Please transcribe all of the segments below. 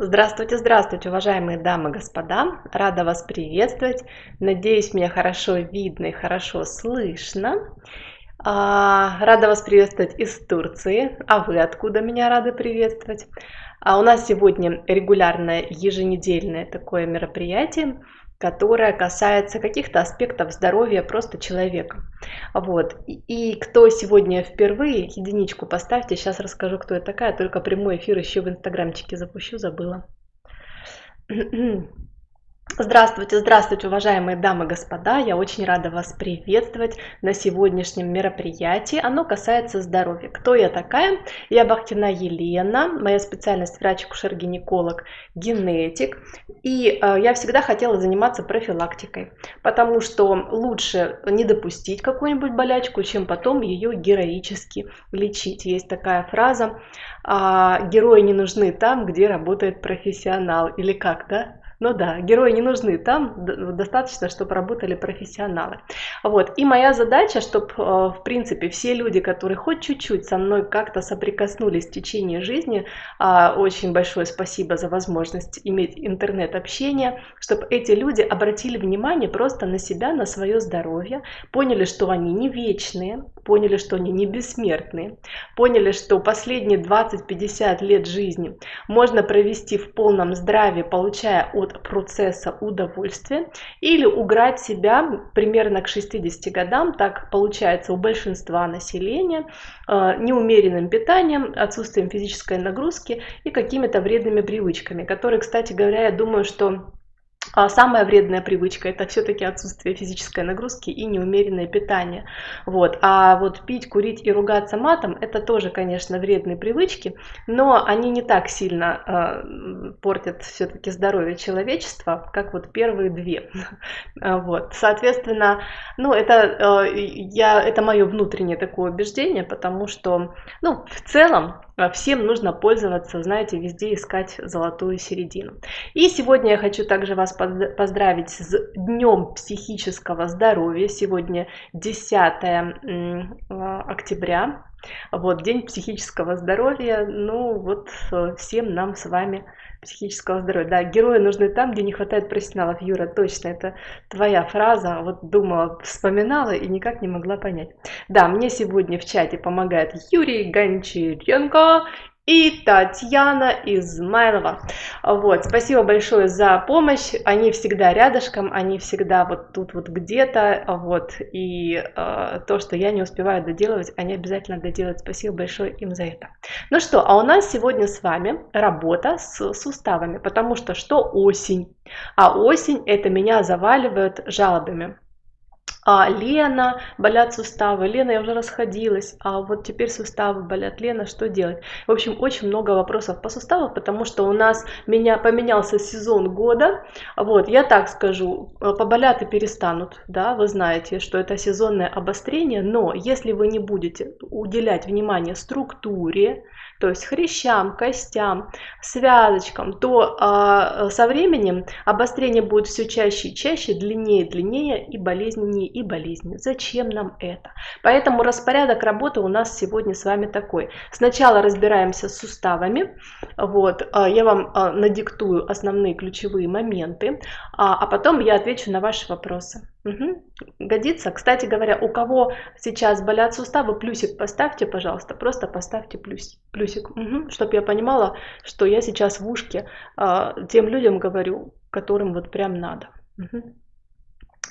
Здравствуйте, здравствуйте, уважаемые дамы и господа! Рада вас приветствовать. Надеюсь, меня хорошо видно и хорошо слышно. А, рада вас приветствовать из Турции. А вы откуда меня рады приветствовать? А у нас сегодня регулярное еженедельное такое мероприятие – которая касается каких-то аспектов здоровья просто человека. Вот. И, кто сегодня впервые, единичку поставьте, сейчас расскажу, кто я такая, только прямой эфир еще в инстаграмчике запущу, забыла. Здравствуйте, здравствуйте, уважаемые дамы и господа! Я очень рада вас приветствовать на сегодняшнем мероприятии. Оно касается здоровья. Кто я такая? Я Бахтина Елена, моя специальность врач-акушер-гинеколог, генетик. И э, я всегда хотела заниматься профилактикой, потому что лучше не допустить какую-нибудь болячку, чем потом ее героически лечить. Есть такая фраза, э, герои не нужны там, где работает профессионал. Или как, да? Ну да, герои не нужны, там достаточно, чтобы работали профессионалы. Вот. И моя задача, чтобы, э, в принципе, все люди, которые хоть чуть-чуть со мной как-то соприкоснулись в течение жизни, а, очень большое спасибо за возможность иметь интернет-общение, чтобы эти люди обратили внимание просто на себя, на свое здоровье, поняли, что они не вечные, поняли, что они не бессмертные, поняли, что последние 20-50 лет жизни можно провести в полном здравии, получая от от процесса удовольствия или уграть себя примерно к 60 годам, так получается у большинства населения, э, неумеренным питанием, отсутствием физической нагрузки и какими-то вредными привычками, которые, кстати говоря, я думаю, что самая вредная привычка это все-таки отсутствие физической нагрузки и неумеренное питание. Вот. А вот пить, курить и ругаться матом это тоже, конечно, вредные привычки, но они не так сильно э, портят все-таки здоровье человечества, как вот первые две. Вот. Соответственно, ну это, э, я, это мое внутреннее такое убеждение, потому что ну, в целом а всем нужно пользоваться, знаете, везде искать золотую середину. И сегодня я хочу также вас поздравить с Днем психического здоровья. Сегодня 10 а, октября. Вот, День психического здоровья. Ну, вот э, всем нам с вами психического здоровья. Да, герои нужны там, где не хватает профессионалов. Юра, точно, это твоя фраза. Вот думала, вспоминала и никак не могла понять. Да, мне сегодня в чате помогает Юрий Гончаренко и Татьяна Измайлова. Вот, спасибо большое за помощь. Они всегда рядышком, они всегда вот тут вот где-то. Вот, и э, то, что я не успеваю доделывать, они обязательно доделают. Спасибо большое им за это. Ну что, а у нас сегодня с вами работа с суставами, потому что что осень? А осень это меня заваливают жалобами а Лена, болят суставы, Лена, я уже расходилась, а вот теперь суставы болят, Лена, что делать? В общем, очень много вопросов по суставам, потому что у нас меня поменялся сезон года, вот, я так скажу, э, поболят и перестанут, да, вы знаете, что это сезонное обострение, но если вы не будете уделять внимание структуре, то есть хрящам, костям, связочкам, то э, со временем обострение будет все чаще и чаще, длиннее и длиннее и болезненнее и болезненнее. Зачем нам это? Поэтому распорядок работы у нас сегодня с вами такой. Сначала разбираемся с суставами, вот, э, я вам э, надиктую основные ключевые моменты, а, а потом я отвечу на ваши вопросы. Угу. Годится. Кстати говоря, у кого сейчас болят суставы, плюсик поставьте, пожалуйста. Просто поставьте плюс, плюсик, угу. чтобы я понимала, что я сейчас в ушке э, тем людям говорю, которым вот прям надо. Угу.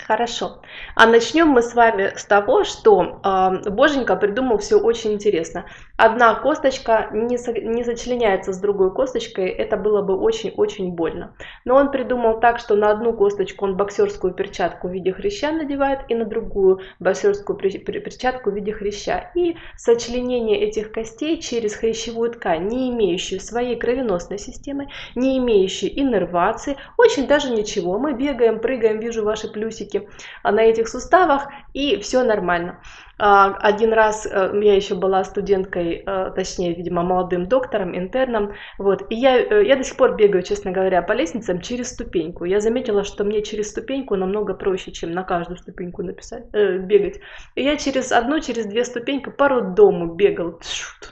Хорошо. А начнем мы с вами с того, что э, Боженька придумал все очень интересно. Одна косточка не, со, не сочленяется с другой косточкой, это было бы очень-очень больно. Но он придумал так, что на одну косточку он боксерскую перчатку в виде хряща надевает, и на другую боксерскую перчатку в виде хряща. И сочленение этих костей через хрящевую ткань, не имеющую своей кровеносной системы, не имеющую иннервации, очень даже ничего. Мы бегаем, прыгаем, вижу ваши плюсики на этих суставах, и все нормально. А, один раз э, я еще была студенткой, э, точнее, видимо, молодым доктором, интерном, вот, и я, э, я до сих пор бегаю, честно говоря, по лестницам через ступеньку. Я заметила, что мне через ступеньку намного проще, чем на каждую ступеньку написать, э, бегать. И я через одну, через две ступеньки по роддому бегал,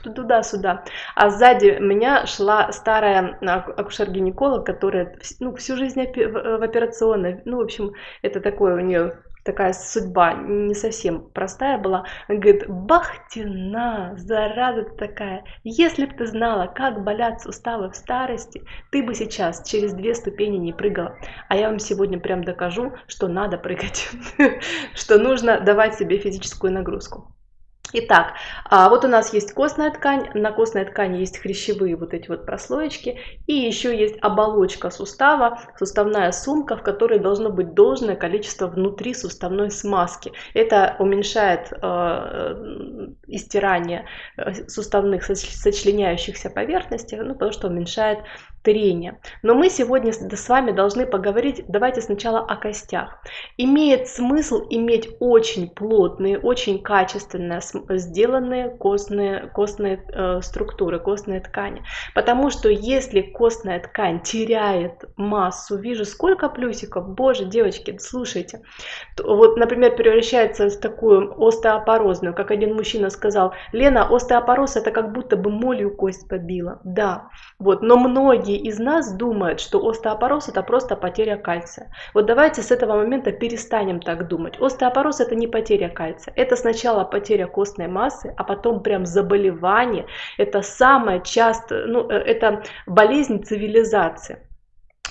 туда-сюда. А сзади меня шла старая акушер-гинеколог, которая ну, всю жизнь в операционной, ну, в общем, это такое у нее такая судьба не совсем простая была. Она говорит, Бахтина, зараза такая, если бы ты знала, как болят суставы в старости, ты бы сейчас через две ступени не прыгала. А я вам сегодня прям докажу, что надо прыгать, что нужно давать себе физическую нагрузку. Итак, а, вот у нас есть костная ткань, на костной ткани есть хрящевые вот эти вот прослоечки, и еще есть оболочка сустава, суставная сумка, в которой должно быть должное количество внутри суставной смазки. Это уменьшает э, истирание э, суставных сочленяющихся поверхностей, ну, потому что уменьшает трения. Но мы сегодня с вами должны поговорить, давайте сначала о костях. Имеет смысл иметь очень плотные, очень качественно сделанные костные, костные э, структуры, костные ткани. Потому что если костная ткань теряет массу, вижу сколько плюсиков, боже, девочки, слушайте. Вот, например, превращается в такую остеопорозную, как один мужчина сказал, Лена, остеопороз это как будто бы молью кость побила. Да, вот, но многие многие из нас думают, что остеопороз это просто потеря кальция. Вот давайте с этого момента перестанем так думать. Остеопороз это не потеря кальция. Это сначала потеря костной массы, а потом прям заболевание. Это самое часто, ну, э, это болезнь цивилизации.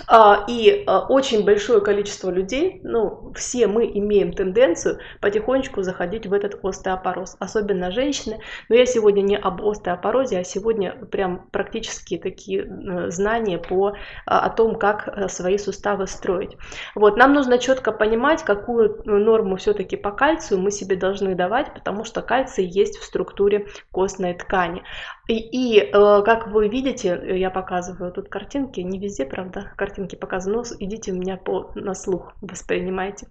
А, и а, очень большое количество людей, ну, все мы имеем тенденцию потихонечку заходить в этот остеопороз, особенно женщины. Но я сегодня не об остеопорозе, а сегодня прям практически такие э, знания по, а, о том, как э, свои суставы строить. Вот, нам нужно четко понимать, какую норму все-таки по кальцию мы себе должны давать, потому что кальций есть в структуре костной ткани. И, и э, как вы видите, я показываю тут картинки, не везде, правда, картинки показаны, но идите у меня по, на слух, воспринимайте.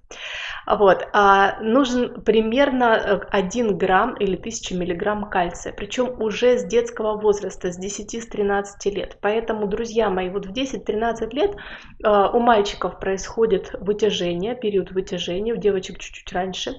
Вот, а, нужен примерно 1 э, грамм или 1000 миллиграмм кальция, причем уже с детского возраста, с 10-13 лет. Поэтому, друзья мои, вот в 10-13 лет а, у мальчиков происходит вытяжение, период вытяжения, у девочек чуть-чуть раньше.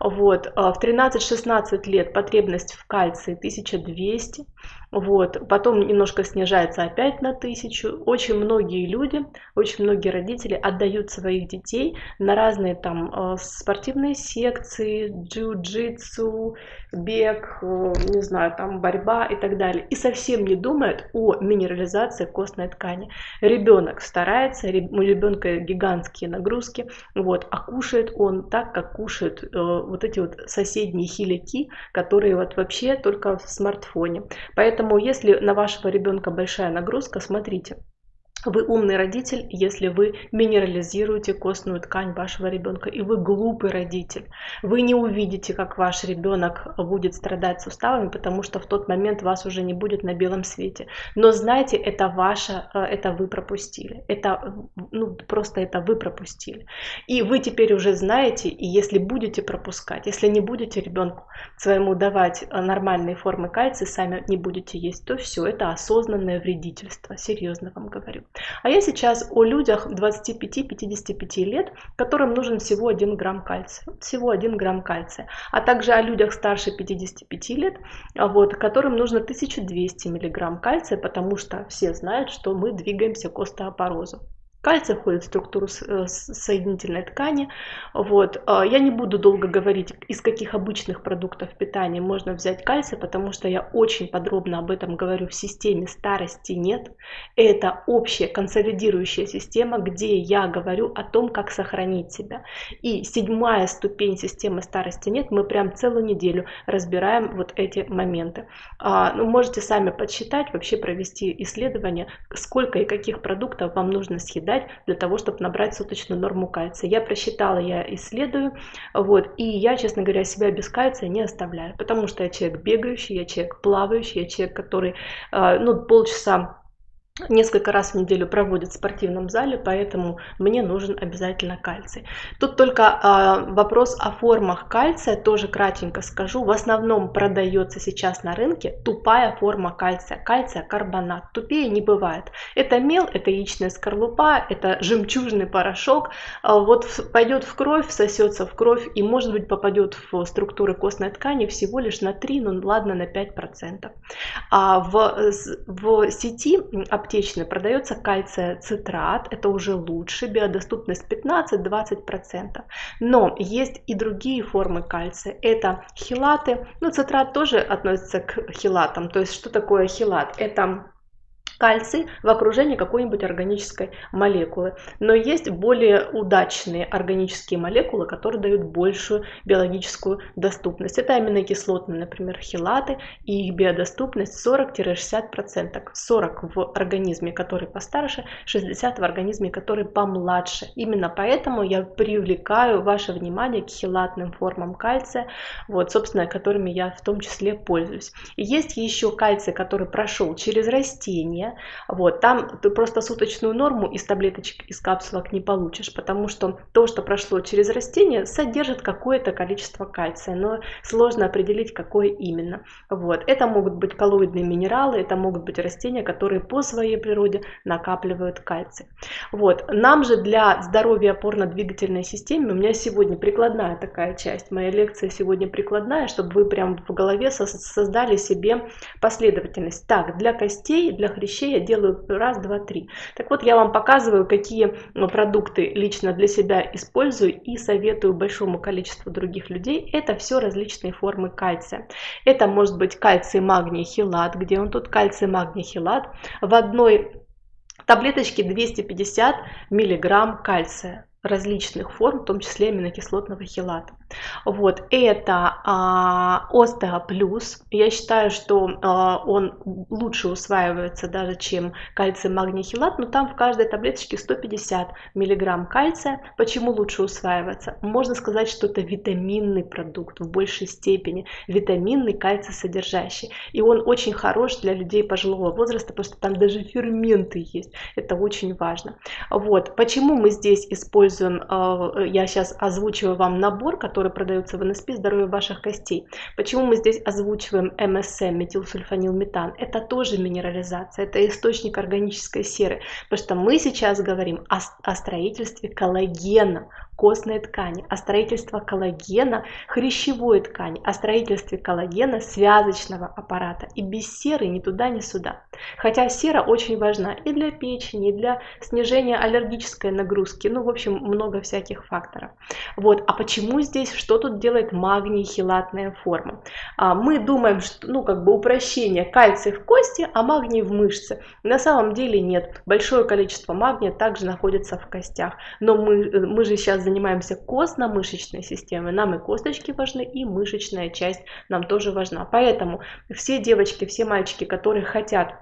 Вот, а в 13-16 лет потребность в кальции 1200 вот. Потом немножко снижается опять на тысячу. Очень многие люди, очень многие родители отдают своих детей на разные там э, спортивные секции, джиу-джитсу, бег, э, не знаю, там борьба и так далее. И совсем не думают о минерализации костной ткани. Ребенок старается, у ребенка гигантские нагрузки, вот, а кушает он так, как кушают э, вот эти вот соседние хиляки, которые вот вообще только в смартфоне. Поэтому, если на вашего ребенка большая нагрузка, смотрите, вы умный родитель, если вы минерализируете костную ткань вашего ребенка, и вы глупый родитель. Вы не увидите, как ваш ребенок будет страдать суставами, потому что в тот момент вас уже не будет на белом свете. Но знайте, это ваше, э, это вы пропустили. Это, ну, просто это вы пропустили. И вы теперь уже знаете, и если будете пропускать, если не будете ребенку своему давать э, нормальные формы кальция, сами не будете есть, то все, это осознанное вредительство, серьезно вам говорю. А я сейчас о людях 25-55 лет, которым нужен всего 1 грамм кальция. Всего 1 грамм кальция. А также о людях старше 55 лет, вот, которым нужно 1200 миллиграмм кальция, потому что все знают, что мы двигаемся к остеопорозу. Кальций входит в структуру э, соединительной ткани. Вот. А, я не буду долго говорить, из каких обычных продуктов питания можно взять кальций, потому что я очень подробно об этом говорю в системе старости нет. Это общая консолидирующая система, где я говорю о том, как сохранить себя. И седьмая ступень системы старости нет, мы прям целую неделю разбираем вот эти моменты. А, ну, можете сами подсчитать, вообще провести исследование, сколько и каких продуктов вам нужно съедать дать для того, чтобы набрать суточную норму кальция. Я просчитала, я исследую, вот, и я, честно говоря, себя без кальция не оставляю, потому что я человек бегающий, я человек плавающий, я человек, который, э, ну, полчаса несколько раз в неделю проводит в спортивном зале, поэтому мне нужен обязательно кальций. Тут только э, вопрос о формах кальция, тоже кратенько скажу. В основном продается сейчас на рынке тупая форма кальция, кальция карбонат. Тупее не бывает. Это мел, это яичная скорлупа, это жемчужный порошок. Э, вот в, пойдет в кровь, всосется в кровь и может быть попадет в структуры костной ткани всего лишь на 3, ну ладно, на 5%. А в, в сети аптечной продается кальция цитрат, это уже лучше, биодоступность 15-20%. Но есть и другие формы кальция, это хилаты, ну цитрат тоже относится к хилатам, то есть что такое хилат? Это кальций в окружении какой-нибудь органической молекулы. Но есть более удачные органические молекулы, которые дают большую биологическую доступность. Это аминокислотные, например, хилаты, и их биодоступность 40-60%. 40 в организме, который постарше, 60 в организме, который помладше. Именно поэтому я привлекаю ваше внимание к хилатным формам кальция, вот, собственно, которыми я в том числе пользуюсь. И есть еще кальций, который прошел через растения, вот, там ты просто суточную норму из таблеточек, из капсулок не получишь, потому что то, что прошло через растение, содержит какое-то количество кальция, но сложно определить, какое именно. Вот, это могут быть коллоидные минералы, это могут быть растения, которые по своей природе накапливают кальций. Вот, нам же для здоровья опорно-двигательной системы, у меня сегодня прикладная такая часть, моя лекция сегодня прикладная, чтобы вы прям в голове создали себе последовательность. Так, для костей, для хрящей вещей я делаю раз, два, три. Так вот, я вам показываю, какие ну, продукты лично для себя использую и советую большому количеству других людей. Это все различные формы кальция. Это может быть кальций, магний, хилат. Где он тут? Кальций, магний, хилат. В одной таблеточке 250 миллиграмм кальция различных форм, в том числе аминокислотного хилата. Вот, это а, Остео Плюс. Я считаю, что а, он лучше усваивается даже, чем кальций, магний, хилат, но там в каждой таблеточке 150 миллиграмм кальция. Почему лучше усваивается? Можно сказать, что это витаминный продукт в большей степени, витаминный кальций содержащий. И он очень хорош для людей пожилого возраста, потому что там даже ферменты есть. Это очень важно. Вот, почему мы здесь используем, а, я сейчас озвучиваю вам набор, который который продается в НСП «Здоровье ваших костей». Почему мы здесь озвучиваем МСМ, метилсульфанилметан? Это тоже минерализация, это источник органической серы, потому что мы сейчас говорим о, о строительстве коллагена, костной ткани, о строительстве коллагена хрящевой ткани, о строительстве коллагена связочного аппарата. И без серы ни туда, ни сюда. Хотя сера очень важна и для печени, и для снижения аллергической нагрузки. Ну, в общем, много всяких факторов. Вот. А почему здесь, что тут делает магний хилатная форма? А, мы думаем, что, ну, как бы упрощение, кальций в кости, а магний в мышце. На самом деле нет. Большое количество магния также находится в костях. Но мы, мы же сейчас занимаемся костно-мышечной системой, нам и косточки важны, и мышечная часть нам тоже важна. Поэтому все девочки, все мальчики, которые хотят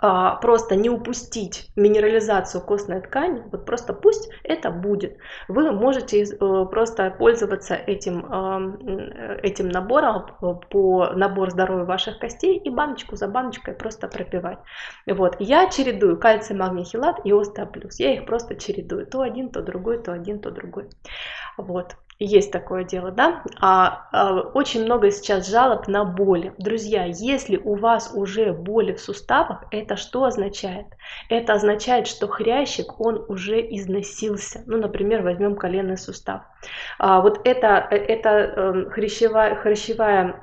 а, просто не упустить минерализацию костной ткани, вот просто пусть это будет. Вы можете э, просто пользоваться этим, э, этим набором по набор здоровья ваших костей и баночку за баночкой просто пропивать. Вот. Я чередую кальций, магний, хилат и остеоплюс. Я их просто чередую. То один, то другой, то один, то другой. Вот. Есть такое дело, да? А, а, очень много сейчас жалоб на боли. Друзья, если у вас уже боли в суставах, это что означает? Это означает, что хрящик, он уже износился. Ну, например, возьмем коленный сустав. А, вот это, это э, хрящевая, хрящевая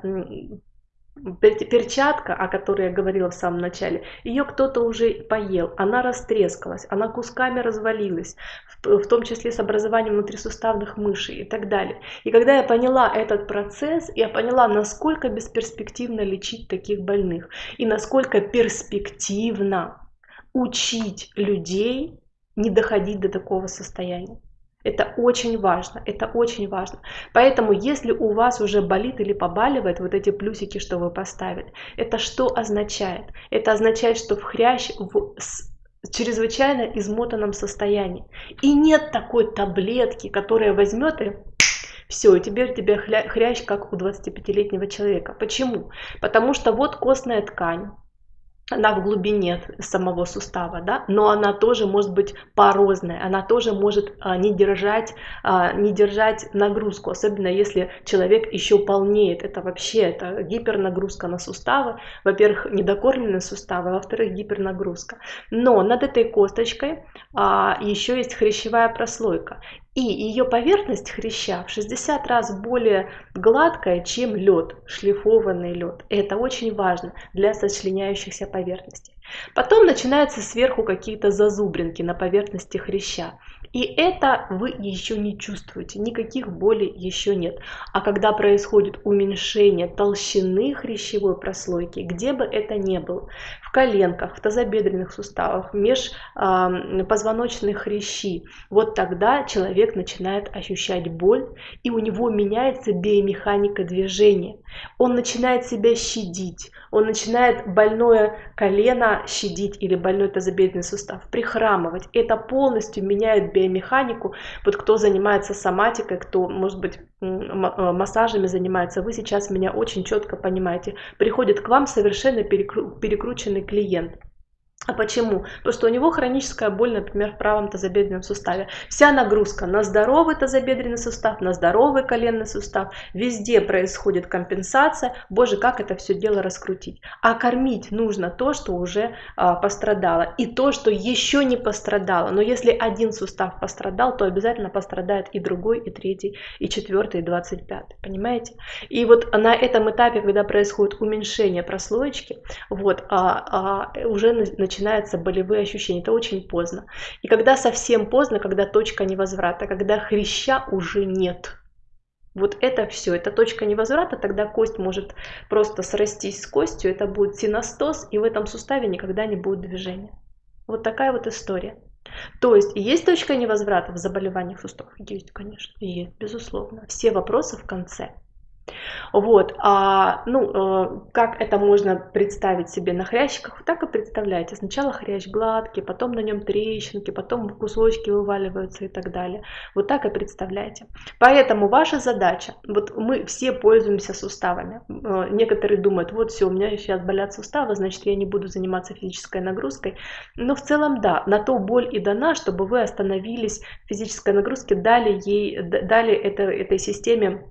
перчатка, о которой я говорила в самом начале, ее кто-то уже поел, она растрескалась, она кусками развалилась, в, том числе с образованием внутрисуставных мышей и так далее. И когда я поняла этот процесс, я поняла, насколько бесперспективно лечить таких больных и насколько перспективно учить людей не доходить до такого состояния. Это очень важно, это очень важно. Поэтому, если у вас уже болит или побаливает вот эти плюсики, что вы поставили, это что означает? Это означает, что в хрящ в чрезвычайно измотанном состоянии. И нет такой таблетки, которая возьмет и все, и теперь тебе хрящ, как у 25-летнего человека. Почему? Потому что вот костная ткань, она в глубине самого сустава, да, но она тоже может быть порозная, она тоже может а, не держать, а, не держать нагрузку, особенно если человек еще полнеет. Это вообще это гипернагрузка на суставы. Во-первых, недокормленные суставы, а во-вторых, гипернагрузка. Но над этой косточкой еще есть хрящевая прослойка. И ее поверхность хряща в 60 раз более гладкая, чем лед, шлифованный лед. Это очень важно для сочленяющихся поверхностей. Потом начинаются сверху какие-то зазубринки на поверхности хряща. И это вы еще не чувствуете, никаких болей еще нет. А когда происходит уменьшение толщины хрящевой прослойки, где бы это ни было, в коленках, в тазобедренных суставах, межпозвоночные хрящи, вот тогда человек начинает ощущать боль, и у него меняется биомеханика движения. Он начинает себя щадить, он начинает больное колено щадить или больной тазобедренный сустав, прихрамывать. Это полностью меняет биомеханику. Вот кто занимается соматикой, кто, может быть, э, массажами занимается, вы сейчас меня очень четко понимаете. Приходит к вам совершенно перекрученный клиент. А почему? Потому что у него хроническая боль, например, в правом тазобедренном суставе. Вся нагрузка на здоровый тазобедренный сустав, на здоровый коленный сустав. Везде происходит компенсация. Боже, как это все дело раскрутить. А кормить нужно то, что уже а, пострадало. И то, что еще не пострадало. Но если один сустав пострадал, то обязательно пострадает и другой, и третий, и четвертый, и двадцать пятый. Понимаете? И вот на этом этапе, когда происходит уменьшение прослоечки, вот, а, а, уже начинается начинаются болевые ощущения. Это очень поздно. И когда совсем поздно, когда точка невозврата, когда хряща уже нет. Вот это все, это точка невозврата, тогда кость может просто срастись с костью, это будет синостоз, и в этом суставе никогда не будет движения. Вот такая вот история. То есть есть точка невозврата в заболеваниях суставов? Есть, конечно, есть, безусловно. Все вопросы в конце. Вот, а, ну, э, как это можно представить себе на хрящиках, так и представляете. Сначала хрящ гладкий, потом на нем трещинки, потом кусочки вываливаются и так далее. Вот так и представляете. Поэтому ваша задача, вот мы все пользуемся суставами. Э, некоторые думают, вот все, у меня сейчас болят суставы, значит я не буду заниматься физической нагрузкой. Но в целом да, на то боль и дана, чтобы вы остановились в физической нагрузке, дали ей, дали это, этой системе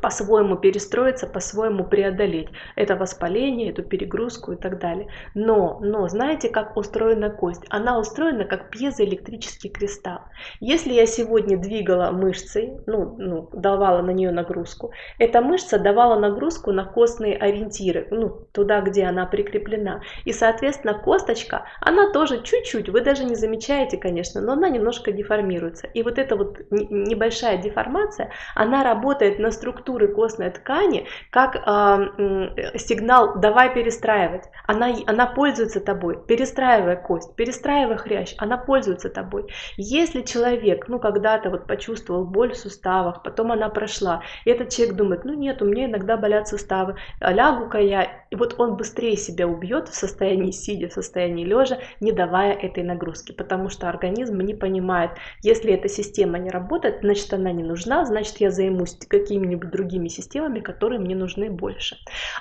по-своему перестроиться, по-своему преодолеть это воспаление, эту перегрузку и так далее. Но, но знаете, как устроена кость? Она устроена как пьезоэлектрический кристалл. Если я сегодня двигала мышцей, ну, ну, давала на нее нагрузку, эта мышца давала нагрузку на костные ориентиры, ну, туда, где она прикреплена. И, соответственно, косточка, она тоже чуть-чуть, вы даже не замечаете, конечно, но она немножко деформируется. И вот эта вот небольшая деформация, она работает на структуру структуры костной ткани как э, сигнал «давай перестраивать». Она, она пользуется тобой, перестраивая кость, перестраивая хрящ, она пользуется тобой. Если человек, ну, когда-то вот почувствовал боль в суставах, потом она прошла, и этот человек думает, ну, нет, у меня иногда болят суставы, лягу-ка я, и вот он быстрее себя убьет в состоянии сидя, в состоянии лежа, не давая этой нагрузки, потому что организм не понимает, если эта система не работает, значит, она не нужна, значит, я займусь какими-нибудь другими системами, которые мне нужны больше.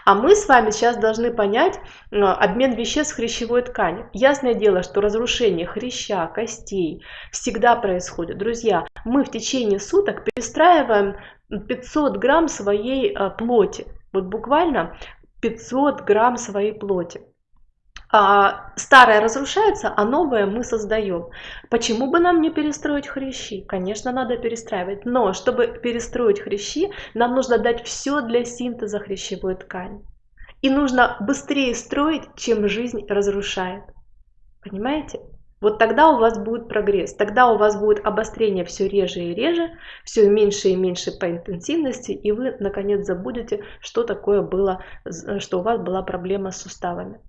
А мы с вами сейчас должны понять э, обмен веществ в хрящевой ткани. Ясное дело, что разрушение хряща, костей всегда происходит. Друзья, мы в течение суток перестраиваем 500 грамм своей э, плоти. Вот буквально 500 грамм своей плоти. А, старое разрушается, а новое мы создаем. Почему бы нам не перестроить хрящи? Конечно, надо перестраивать. Но чтобы перестроить хрящи, нам нужно дать все для синтеза хрящевой ткани. И нужно быстрее строить, чем жизнь разрушает. Понимаете? Вот тогда у вас будет прогресс, тогда у вас будет обострение все реже и реже, все меньше и меньше по интенсивности, и вы наконец забудете, что такое было, что у вас была проблема с суставами.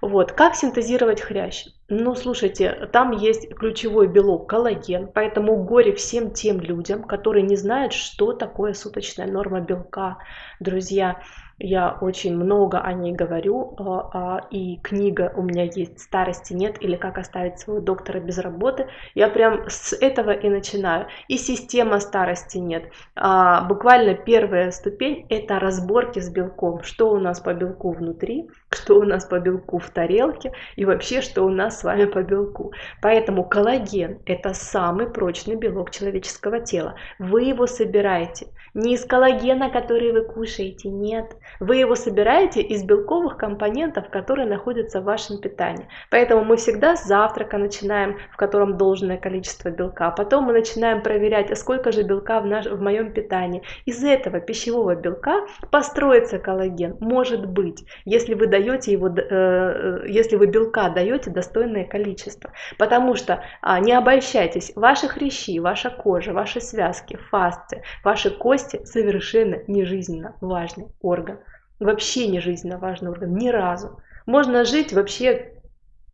Вот. Как синтезировать хрящ? Ну, слушайте, там есть ключевой белок коллаген, поэтому горе всем тем людям, которые не знают, что такое суточная норма белка. Друзья, я очень много о ней говорю, а, а, и книга у меня есть «Старости нет» или «Как оставить своего доктора без работы». Я прям с этого и начинаю. И система старости нет. А, буквально первая ступень – это разборки с белком. Что у нас по белку внутри, что у нас по белку в тарелке и вообще, что у нас с вами по белку. Поэтому коллаген – это самый прочный белок человеческого тела. Вы его собираете не из коллагена, который вы кушаете, нет. Вы его собираете из белковых компонентов, которые находятся в вашем питании. Поэтому мы всегда с завтрака начинаем, в котором должное количество белка. Потом мы начинаем проверять, а сколько же белка в, наш, в моем питании. Из этого пищевого белка построится коллаген. Может быть, если вы даете его, э, э, если вы белка даете достойное количество. Потому что а, не обольщайтесь, ваши хрящи, ваша кожа, ваши связки, фасции, ваши кости совершенно не жизненно важный орган вообще не жизненно важный орган, ни разу. Можно жить вообще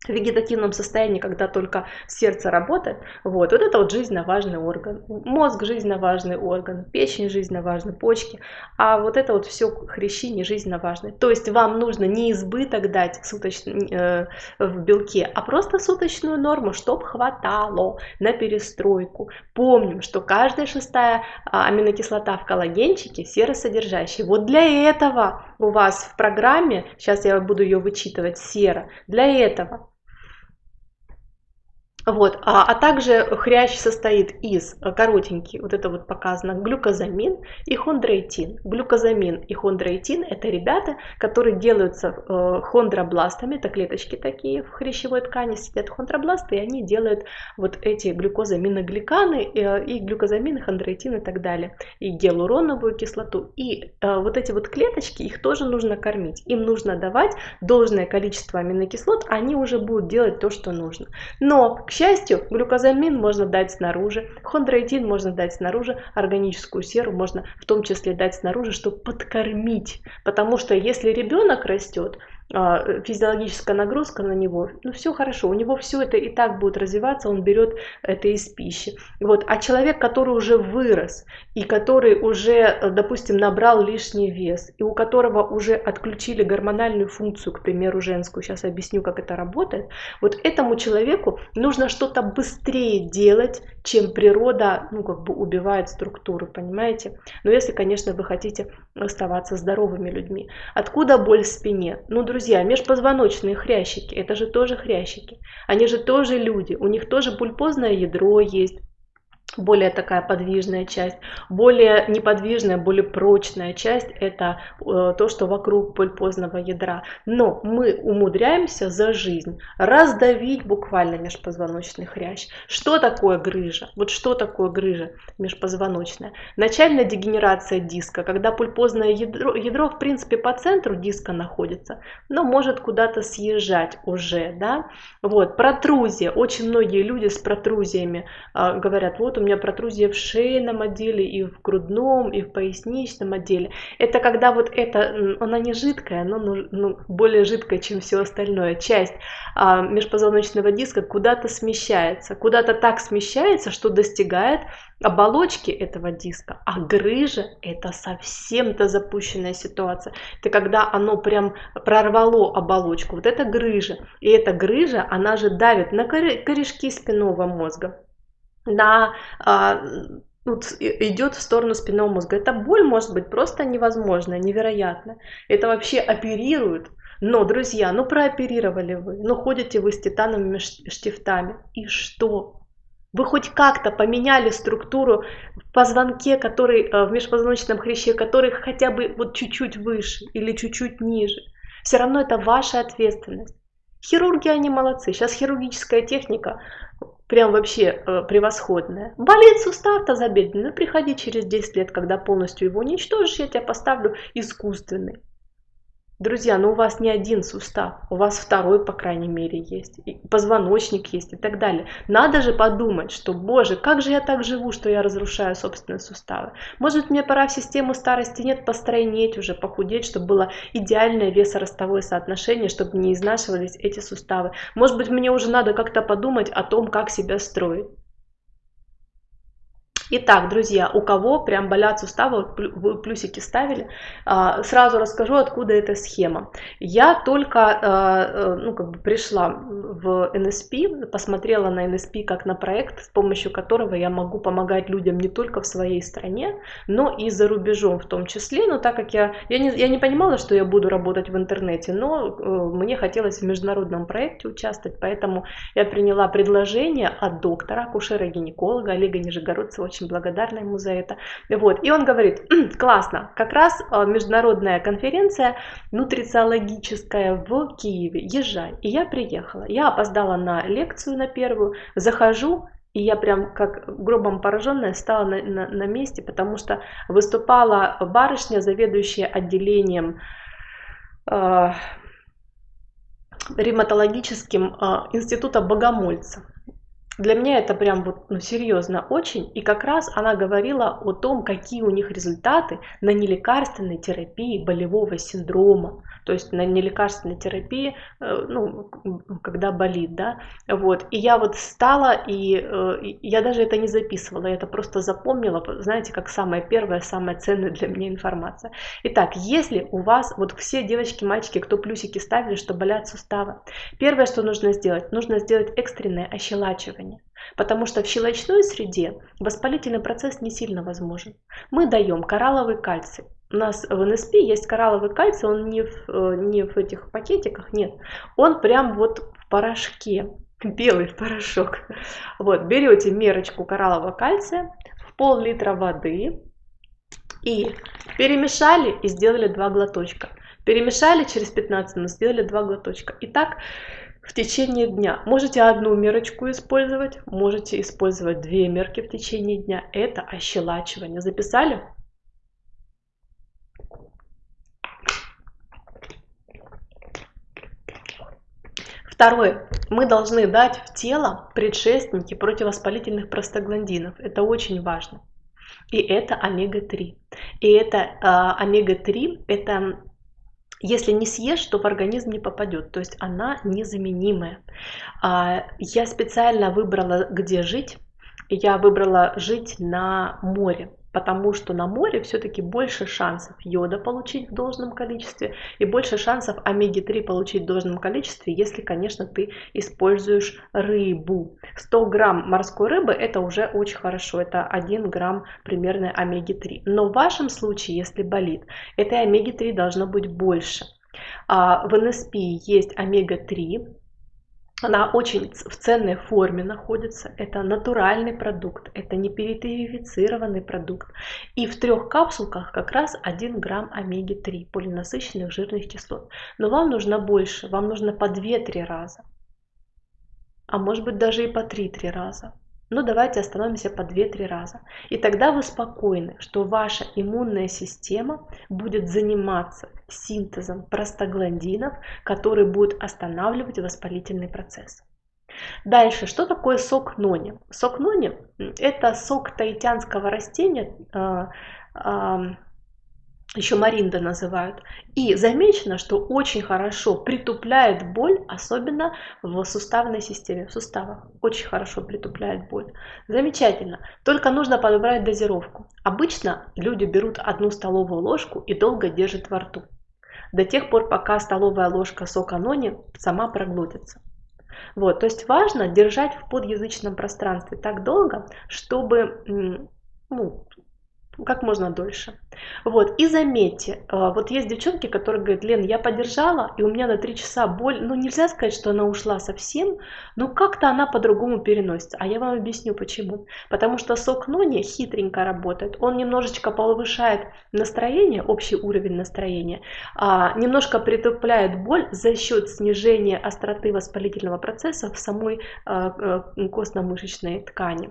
в вегетативном состоянии, когда только сердце работает, вот, вот это вот жизненно важный орган. Мозг жизненно важный орган, печень жизненно важны, почки, а вот это вот все хрящи не жизненно важны. То есть вам нужно не избыток дать суточный, э, в белке, а просто суточную норму, чтобы хватало на перестройку. Помним, что каждая шестая а, аминокислота в коллагенчике серосодержащая. Вот для этого у вас в программе, сейчас я буду ее вычитывать, сера, для этого вот, а, а также хрящ состоит из э, коротенький, вот это вот показано, глюкозамин и хондроитин. Глюкозамин и хондроитин это ребята, которые делаются э, хондробластами, это клеточки такие в хрящевой ткани сидят хондробласты, и они делают вот эти глюкозаминогликаны э, и глюкозамин, хондроитин и так далее, и гиалуроновую кислоту. И э, вот эти вот клеточки, их тоже нужно кормить, им нужно давать должное количество аминокислот, они уже будут делать то, что нужно. Но к счастью, глюкозамин можно дать снаружи, хондроитин можно дать снаружи, органическую серу можно в том числе дать снаружи, чтобы подкормить. Потому что если ребенок растет, физиологическая нагрузка на него, ну все хорошо, у него все это и так будет развиваться, он берет это из пищи. Вот. А человек, который уже вырос и который уже, допустим, набрал лишний вес, и у которого уже отключили гормональную функцию, к примеру, женскую, сейчас объясню, как это работает, вот этому человеку нужно что-то быстрее делать, чем природа, ну, как бы убивает структуру, понимаете? Но если, конечно, вы хотите оставаться здоровыми людьми. Откуда боль в спине? Ну, друзья, межпозвоночные хрящики, это же тоже хрящики. Они же тоже люди, у них тоже пульпозное ядро есть, более такая подвижная часть, более неподвижная, более прочная часть это э, то, что вокруг пульпозного ядра. Но мы умудряемся за жизнь раздавить буквально межпозвоночный хрящ. Что такое грыжа? Вот что такое грыжа межпозвоночная? Начальная дегенерация диска, когда пульпозное ядро, ядро в принципе по центру диска находится, но может куда-то съезжать уже, да? Вот, протрузия. Очень многие люди с протрузиями э, говорят, вот у меня протрузия в шейном отделе, и в грудном, и в поясничном отделе. Это когда вот это, она не жидкая, но ну, более жидкая, чем все остальное. Часть а, межпозвоночного диска куда-то смещается, куда-то так смещается, что достигает оболочки этого диска, а грыжа это совсем-то запущенная ситуация. Это когда оно прям прорвало оболочку. Вот это грыжа. И эта грыжа, она же давит на корешки спинного мозга на а, идет в сторону спинного мозга. Эта боль может быть просто невозможная, невероятная. Это вообще оперируют. Но, друзья, ну прооперировали вы, ну ходите вы с титановыми штифтами. И что? Вы хоть как-то поменяли структуру в позвонке, который э, в межпозвоночном хряще, который хотя бы вот чуть-чуть выше или чуть-чуть ниже. Все равно это ваша ответственность. Хирурги, они молодцы. Сейчас хирургическая техника прям вообще э, превосходная. Болит сустав тазобедренный, ну приходи через 10 лет, когда полностью его уничтожишь, я тебя поставлю искусственный. Друзья, ну у вас не один сустав, у вас второй, по крайней мере, есть, и позвоночник есть и так далее. Надо же подумать, что, боже, как же я так живу, что я разрушаю собственные суставы. Может, мне пора в систему старости нет постройнеть уже, похудеть, чтобы было идеальное весоростовое соотношение, чтобы не изнашивались эти суставы. Может быть, мне уже надо как-то подумать о том, как себя строить. Итак, друзья, у кого прям болят суставы, вы плюсики ставили, а, сразу расскажу, откуда эта схема. Я только а, э, ну, как бы пришла в NSP, посмотрела на NSP как на проект, с помощью которого я могу помогать людям не только в своей стране, но и за рубежом в том числе. Но так как я, я, не, я не понимала, что я буду работать в интернете, но э, мне хотелось в международном проекте участвовать, поэтому я приняла предложение от доктора, акушера-гинеколога Олега Нижегородцева, очень благодарна ему за это. Вот. И он говорит, классно, как раз а, международная конференция нутрициологическая в Киеве, езжай. И я приехала. Я опоздала на лекцию на первую, захожу, и я прям как гробом пораженная стала на, на, на месте, потому что выступала барышня, заведующая отделением э, ревматологическим э, института Богомольца. Для меня это прям вот ну, серьезно очень. И как раз она говорила о том, какие у них результаты на нелекарственной терапии болевого синдрома то есть на нелекарственной терапии, э, ну, когда болит, да, вот, и я вот стала, э, и я даже это не записывала, я это просто запомнила, знаете, как самая первая, самая ценная для меня информация. Итак, если у вас, вот все девочки, мальчики, кто плюсики ставили, что болят суставы, первое, что нужно сделать, нужно сделать экстренное ощелачивание. Потому что в щелочной среде воспалительный процесс не сильно возможен. Мы даем коралловый кальций. У нас в НСП есть коралловый кальций, он не в, э, не в этих пакетиках, нет. Он прям вот в порошке, белый порошок. Вот, берете мерочку кораллового кальция в пол-литра воды и перемешали и сделали два глоточка. Перемешали через 15 минут, сделали два глоточка. И так в течение дня. Можете одну мерочку использовать, можете использовать две мерки в течение дня. Это ощелачивание. Записали? Второе. Мы должны дать в тело предшественники противовоспалительных простагландинов. Это очень важно. И это омега-3. И это э, омега-3, это если не съешь, то в организм не попадет. То есть она незаменимая. А, я специально выбрала, где жить. Я выбрала жить на море потому что на море все-таки больше шансов йода получить в должном количестве и больше шансов омеги-3 получить в должном количестве, если, конечно, ты используешь рыбу. 100 грамм морской рыбы это уже очень хорошо, это 1 грамм примерно омеги-3. Но в вашем случае, если болит, этой омеги-3 должно быть больше. А в НСП есть омега-3, она очень в ценной форме находится. Это натуральный продукт, это не перетерифицированный продукт. И в трех капсулках как раз 1 грамм омеги-3 полинасыщенных жирных кислот. Но вам нужно больше, вам нужно по 2-3 раза. А может быть даже и по 3-3 раза. Но давайте остановимся по 2-3 раза. И тогда вы спокойны, что ваша иммунная система будет заниматься синтезом простагландинов, которые будут останавливать воспалительный процесс. Дальше, что такое сок нони? Сок нони – это сок таитянского растения, а, а, еще маринда называют. И замечено, что очень хорошо притупляет боль, особенно в суставной системе, в суставах. Очень хорошо притупляет боль. Замечательно. Только нужно подобрать дозировку. Обычно люди берут одну столовую ложку и долго держат во рту. До тех пор, пока столовая ложка сока нони сама проглотится. Вот, то есть важно держать в подъязычном пространстве так долго, чтобы ну, как можно дольше. Вот, и заметьте, э, вот есть девчонки, которые говорят, Лен, я подержала, и у меня на 3 часа боль, ну нельзя сказать, что она ушла совсем, но как-то она по-другому переносится. А я вам объясню почему. Потому что сок нони хитренько работает, он немножечко повышает настроение, общий уровень настроения, а, немножко притупляет боль за счет снижения остроты воспалительного процесса в самой а, костно-мышечной ткани.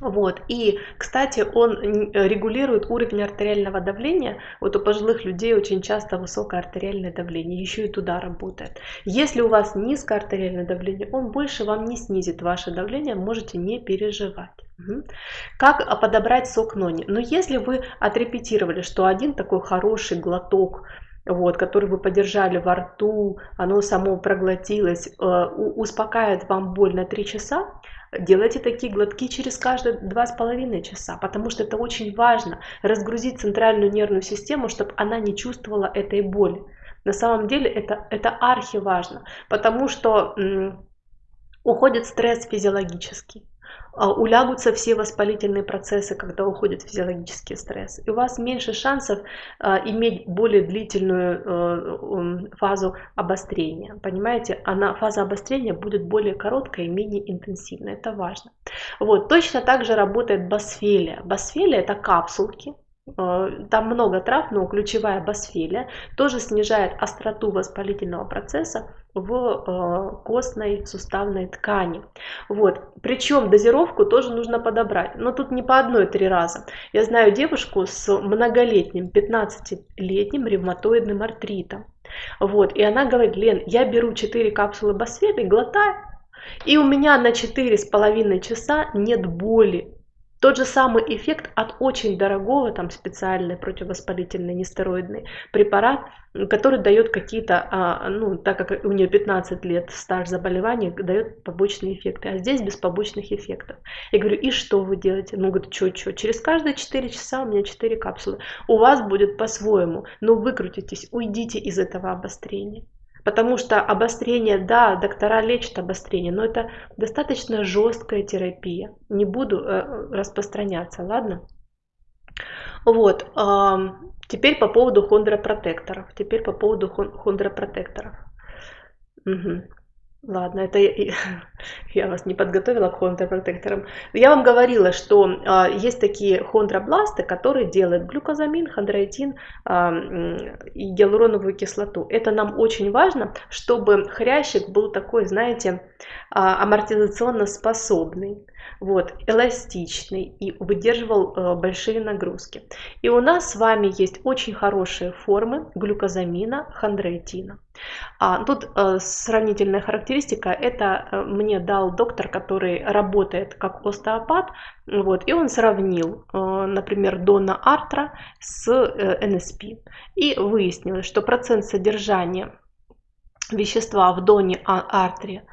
Вот. И, кстати, он регулирует уровень артериального давления. Вот у пожилых людей очень часто высокое артериальное давление, еще и туда работает. Если у вас низкое артериальное давление, он больше вам не снизит ваше давление, можете не переживать. Как подобрать сок нони? Но если вы отрепетировали, что один такой хороший глоток вот, который вы подержали во рту, оно само проглотилось, э, успокаивает вам боль на 3 часа, делайте такие глотки через каждые два с половиной часа, потому что это очень важно, разгрузить центральную нервную систему, чтобы она не чувствовала этой боли. На самом деле это, это архи важно, потому что уходит стресс физиологический. А, улягутся все воспалительные процессы, когда уходит физиологический стресс. И у вас меньше шансов а, иметь более длительную э, фазу обострения. Понимаете, она, фаза обострения будет более короткая и менее интенсивная. Это важно. Вот, точно так же работает басфелия. Басфелия это капсулки, там много трав, но ключевая басфелия тоже снижает остроту воспалительного процесса в э, костной суставной ткани. Вот. Причем дозировку тоже нужно подобрать. Но тут не по одной три раза. Я знаю девушку с многолетним, 15-летним ревматоидным артритом. Вот. И она говорит, Лен, я беру 4 капсулы басфели, глотаю, и у меня на 4,5 часа нет боли. Тот же самый эффект от очень дорогого, там специальный противовоспалительный нестероидный препарат, который дает какие-то, а, ну, так как у нее 15 лет стаж заболевания, дает побочные эффекты. А здесь без побочных эффектов. Я говорю, и что вы делаете? Ну, говорит, что, что? Через каждые 4 часа у меня 4 капсулы. У вас будет по-своему. Но выкрутитесь, уйдите из этого обострения. Потому что обострение, да, доктора лечат обострение, но это достаточно жесткая терапия. Не буду э, распространяться, ладно? Вот. Теперь по поводу хондропротекторов. Теперь по поводу хондропротекторов. Угу. Ладно, это я, вас не подготовила к хондропротекторам. Я вам говорила, что э, есть такие хондробласты, которые делают глюкозамин, хондроитин э, и гиалуроновую кислоту. Это нам очень важно, чтобы хрящик был такой, знаете, э, амортизационно способный вот, эластичный и выдерживал э, большие нагрузки. И у нас с вами есть очень хорошие формы глюкозамина, хондроитина. А, тут э, сравнительная характеристика, это э, мне дал доктор, который работает как остеопат, вот, и он сравнил, э, например, Дона Артра с э, НСП. И выяснилось, что процент содержания вещества в доне артре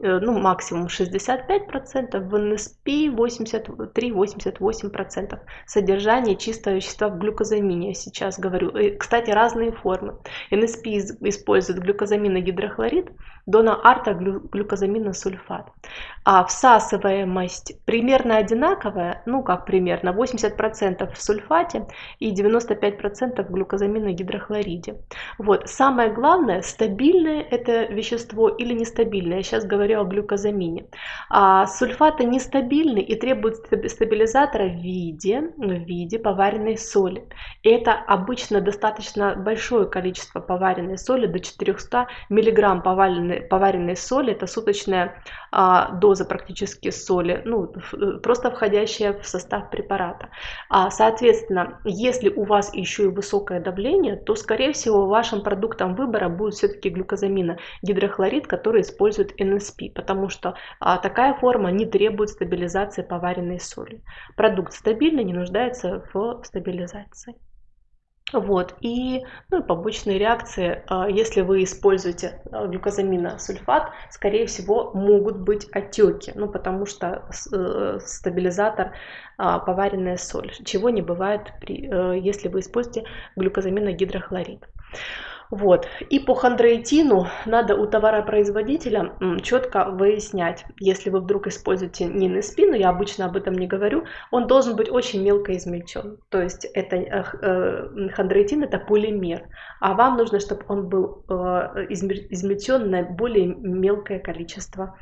ну, максимум 65%, в НСП 83-88% содержания чистого вещества в глюкозамине, сейчас говорю. И, кстати, разные формы. НСП использует глюкозаминогидрохлорид, дона арта глюкозаминосульфат. А всасываемость примерно одинаковая, ну как примерно, 80% в сульфате и 95% в глюкозаминогидрохлориде. Вот. Самое главное, стабильное это вещество или нестабильное сейчас говорю о глюкозамине. А сульфаты нестабильны и требуют стабилизатора в виде, в виде поваренной соли. И это обычно достаточно большое количество поваренной соли, до 400 мг поваренной, поваренной соли. Это суточная а, доза практически соли, ну, просто входящая в состав препарата. А, соответственно, если у вас еще и высокое давление, то, скорее всего, вашим продуктом выбора будет все-таки глюкозамина гидрохлорид, который использует NSP, потому что а, такая форма не требует стабилизации поваренной соли. Продукт стабильный, не нуждается в стабилизации. Вот, и ну, побочные реакции, а, если вы используете а, глюкозаминосульфат, скорее всего, могут быть отеки, ну, потому что э, стабилизатор а, поваренная соль, чего не бывает, при, э, если вы используете глюкозаминогидрохлорид. Вот. И по хондроитину надо у товаропроизводителя четко выяснять, если вы вдруг используете нины спину, я обычно об этом не говорю, он должен быть очень мелко измельчен. То есть это э, э, хондроитин это полимер, а вам нужно, чтобы он был э, измельчен на более мелкое количество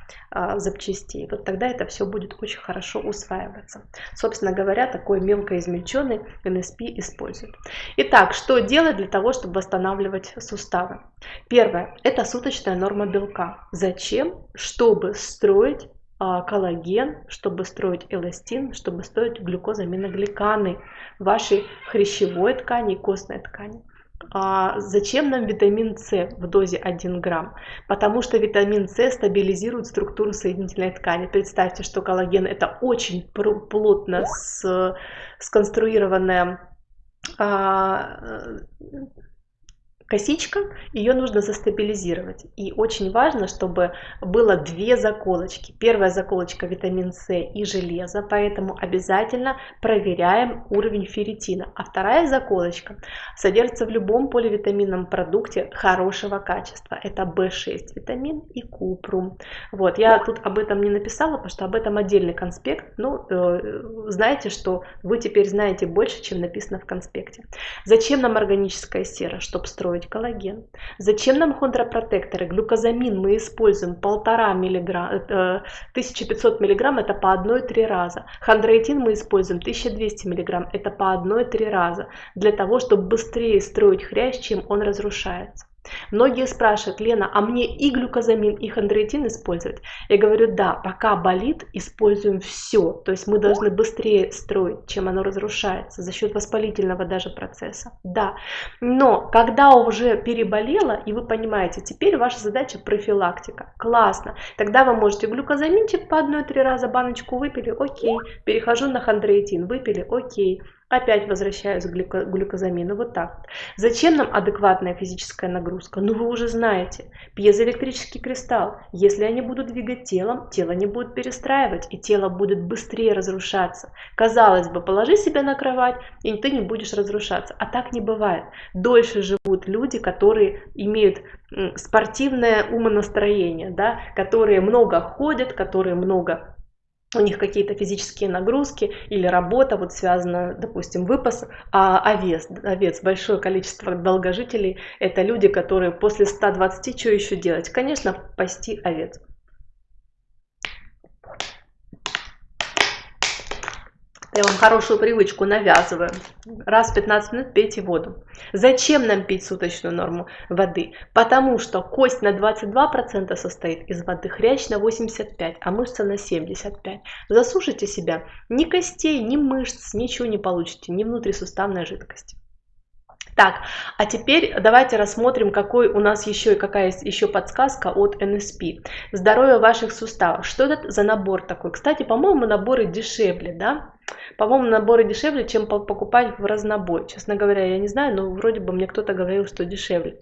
запчастей. Вот тогда это все будет очень хорошо усваиваться. Собственно говоря, такой мелко измельченный НСП используют. Итак, что делать для того, чтобы восстанавливать суставы. Первое – это суточная норма белка. Зачем? Чтобы строить а, коллаген, чтобы строить эластин, чтобы строить глюкозаминогликаны вашей хрящевой ткани и костной ткани. А зачем нам витамин С в дозе 1 грамм? Потому что витамин С стабилизирует структуру соединительной ткани. Представьте, что коллаген это очень плотно сконструированная а, косичка, ее нужно застабилизировать. И очень важно, чтобы было две заколочки. Первая заколочка витамин С и железо, поэтому обязательно проверяем уровень ферритина. А вторая заколочка содержится в любом поливитаминном продукте хорошего качества. Это В6 витамин и купрум. Вот, я тут об этом не написала, потому что об этом отдельный конспект. Ну, э, знаете, что вы теперь знаете больше, чем написано в конспекте. Зачем нам органическая сера? Чтобы строить коллаген. Зачем нам хондропротекторы? Глюкозамин мы используем полтора миллиграмм, 1500 миллиграмм, это по 1-3 раза. Хондроитин мы используем 1200 миллиграмм, это по 1-3 раза. Для того, чтобы быстрее строить хрящ, чем он разрушается. Многие спрашивают, Лена, а мне и глюкозамин, и хондроитин использовать? Я говорю, да, пока болит, используем все. То есть мы должны быстрее строить, чем оно разрушается, за счет воспалительного даже процесса. Да, но когда уже переболело, и вы понимаете, теперь ваша задача профилактика. Классно. Тогда вы можете глюкозаминчик по одной-три раза баночку выпили, окей. Перехожу на хондроитин, выпили, окей. Опять возвращаюсь к глюко глюкозамину. Вот так. Зачем нам адекватная физическая нагрузка? Ну вы уже знаете. Пьезоэлектрический кристалл. Если они будут двигать телом, тело не будет перестраивать, и тело будет быстрее разрушаться. Казалось бы, положи себя на кровать, и ты не будешь разрушаться. А так не бывает. Дольше живут люди, которые имеют спортивное умонастроение, да, которые много ходят, которые много у них какие-то физические нагрузки или работа вот связана, допустим, выпас, а овец, овец, большое количество долгожителей, это люди, которые после 120, что еще делать? Конечно, пасти овец. Я вам хорошую привычку навязываю. Раз в 15 минут пейте воду. Зачем нам пить суточную норму воды? Потому что кость на 22% состоит из воды, хрящ на 85%, а мышца на 75%. Засушите себя. Ни костей, ни мышц, ничего не получите, ни внутрисуставной жидкости. Так, а теперь давайте рассмотрим, какой у нас еще и какая есть еще подсказка от NSP. Здоровье ваших суставов. Что это за набор такой? Кстати, по-моему, наборы дешевле, да? По-моему, наборы дешевле, чем покупать в разнобой. Честно говоря, я не знаю, но вроде бы мне кто-то говорил, что дешевле.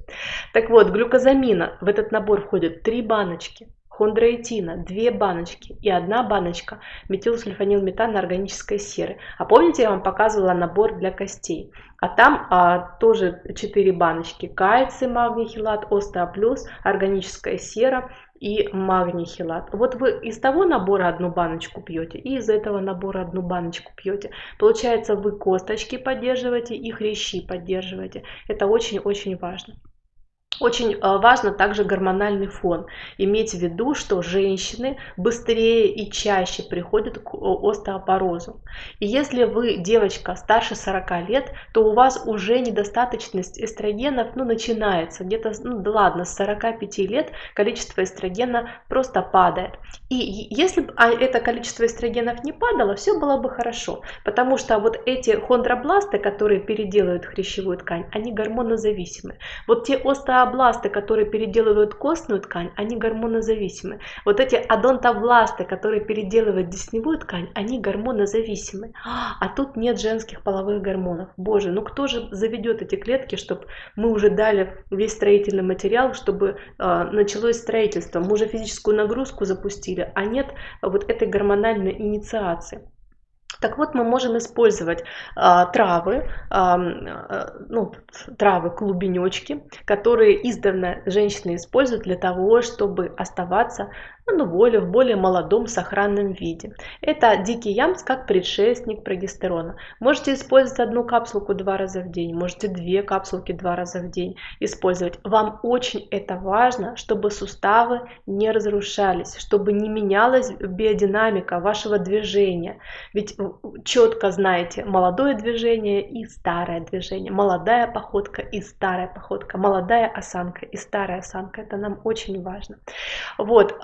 Так вот, глюкозамина в этот набор входит 3 баночки хондроитина, две баночки и одна баночка метилсульфанилметана органической серы. А помните, я вам показывала набор для костей? А там а, тоже 4 баночки. Кальций, магний, хилат, остеоплюс, органическая сера и магний хилат. Вот вы из того набора одну баночку пьете и из этого набора одну баночку пьете. Получается, вы косточки поддерживаете и хрящи поддерживаете. Это очень-очень важно. Очень э, важно также гормональный фон. Иметь в виду, что женщины быстрее и чаще приходят к остеопорозу. И если вы девочка старше 40 лет, то у вас уже недостаточность эстрогенов ну, начинается. Где-то, ну да ладно, с 45 лет количество эстрогена просто падает. И если бы а, это количество эстрогенов не падало, все было бы хорошо. Потому что вот эти хондробласты, которые переделывают хрящевую ткань, они гормонозависимы. Вот те остеобласты, Адонтобласты, которые переделывают костную ткань, они гормонозависимы. Вот эти адонтобласты, которые переделывают десневую ткань, они гормонозависимы. А тут нет женских половых гормонов. Боже, ну кто же заведет эти клетки, чтобы мы уже дали весь строительный материал, чтобы э, началось строительство. Мы уже физическую нагрузку запустили, а нет вот этой гормональной инициации. Так вот, мы можем использовать а, травы, а, ну, травы, клубенечки, которые издавна женщины используют для того, чтобы оставаться ну, более, в более молодом сохранном виде. Это дикий ямс как предшественник прогестерона. Можете использовать одну капсулку два раза в день, можете две капсулки два раза в день использовать. Вам очень это важно, чтобы суставы не разрушались, чтобы не менялась биодинамика вашего движения. Ведь четко знаете молодое движение и старое движение, молодая походка и старая походка, молодая осанка и старая осанка. Это нам очень важно. Вот,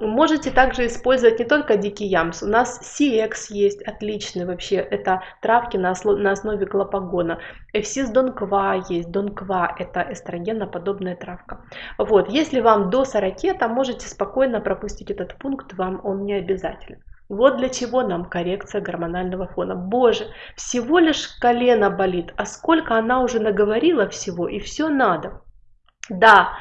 Можете также использовать не только дикий ямс. У нас CX есть отличный вообще. Это травки на, на основе глопагона. Эфсис донква есть. Донква это эстрогеноподобная травка. Вот. Если вам до 40, то можете спокойно пропустить этот пункт. Вам он не обязателен. Вот для чего нам коррекция гормонального фона. Боже, всего лишь колено болит, а сколько она уже наговорила всего, и все надо. Да,